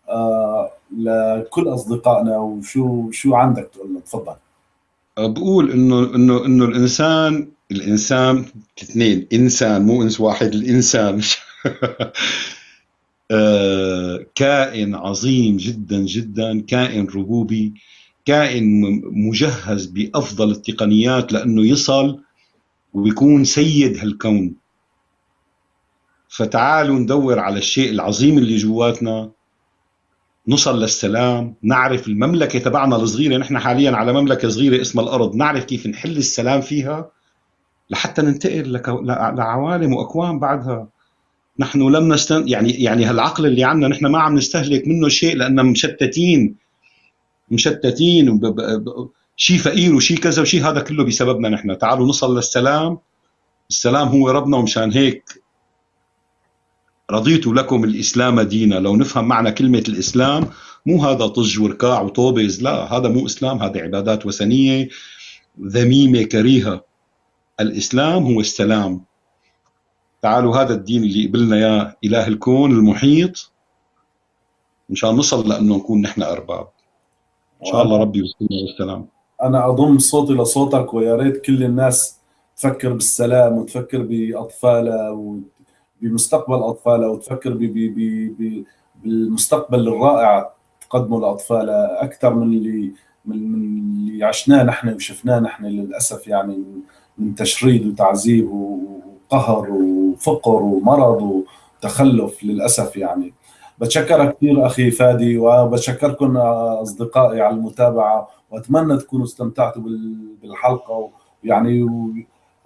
آه لكل أصدقائنا وشو شو عندك تقول تفضل. بقول إنه إنه إنه الإنسان الإنسان اثنين إنسان مو إنس واحد الإنسان. آه، كائن عظيم جدا جدا كائن ربوبي كائن مجهز بأفضل التقنيات لأنه يصل ويكون سيد هالكون. فتعالوا ندور على الشيء العظيم اللي جواتنا. نصل للسلام نعرف المملكة تبعنا الصغيرة نحن حاليا على مملكة صغيرة اسمها الأرض نعرف كيف نحل السلام فيها لحتى ننتقل لعوالم واكوان بعدها. نحن لم نستن يعني يعني هالعقل اللي عندنا نحن ما عم نستهلك منه شيء لأن مشتتين مشتتين شيء فقير وشيء كذا وشيء هذا كله بسببنا نحن. تعالوا نصل للسلام. السلام هو ربنا ومشان هيك رضيت لكم الإسلام دينا. لو نفهم معنى كلمة الإسلام مو هذا طج وركاع وطوبز لا هذا مو إسلام هذا عبادات وثنية ذميمة كريهة. الإسلام هو السلام. تعالوا هذا الدين اللي قبلنا اياه إله الكون المحيط. مشان نصل لأنه نكون نحن أرباب. إن شاء الله ربي يوصلنا للسلام أنا أضم صوتي لصوتك ويا ريت كل الناس تفكر بالسلام وتفكر بأطفالها وبمستقبل اطفالها وتفكر بالمستقبل الرائع تقدمه لاطفالها أكثر من اللي من اللي عشناه نحن وشفناه نحن للأسف يعني من تشريد وتعذيب وقهر وفقر ومرض وتخلف للأسف يعني. بتشكرك كثير أخي فادي وبتشكركم أصدقائي على المتابعة وأتمنى تكونوا استمتعتوا بالحلقة ويعني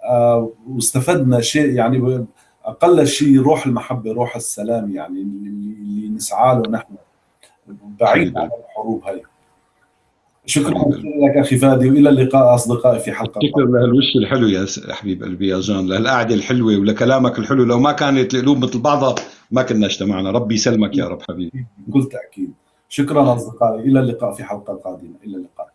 آه، واستفدنا شيء يعني أقل شيء روح المحبة روح السلام يعني اللي نسعى له نحن. بعيد عن الحروب هاي. شكرا لك أخي فادي وإلى اللقاء أصدقائي في حلقة شكرا لهالوش الحلو يا حبيب قلبي يا جان لهالقعدة الحلوة ولكلامك الحلو. لو ما كانت القلوب مثل بعضها ما كنا اجتمعنا. ربي يسلمك يا رب حبيبي. بكل تأكيد. شكرا أصدقائي. إلى اللقاء في حلقة قادمه إلى اللقاء.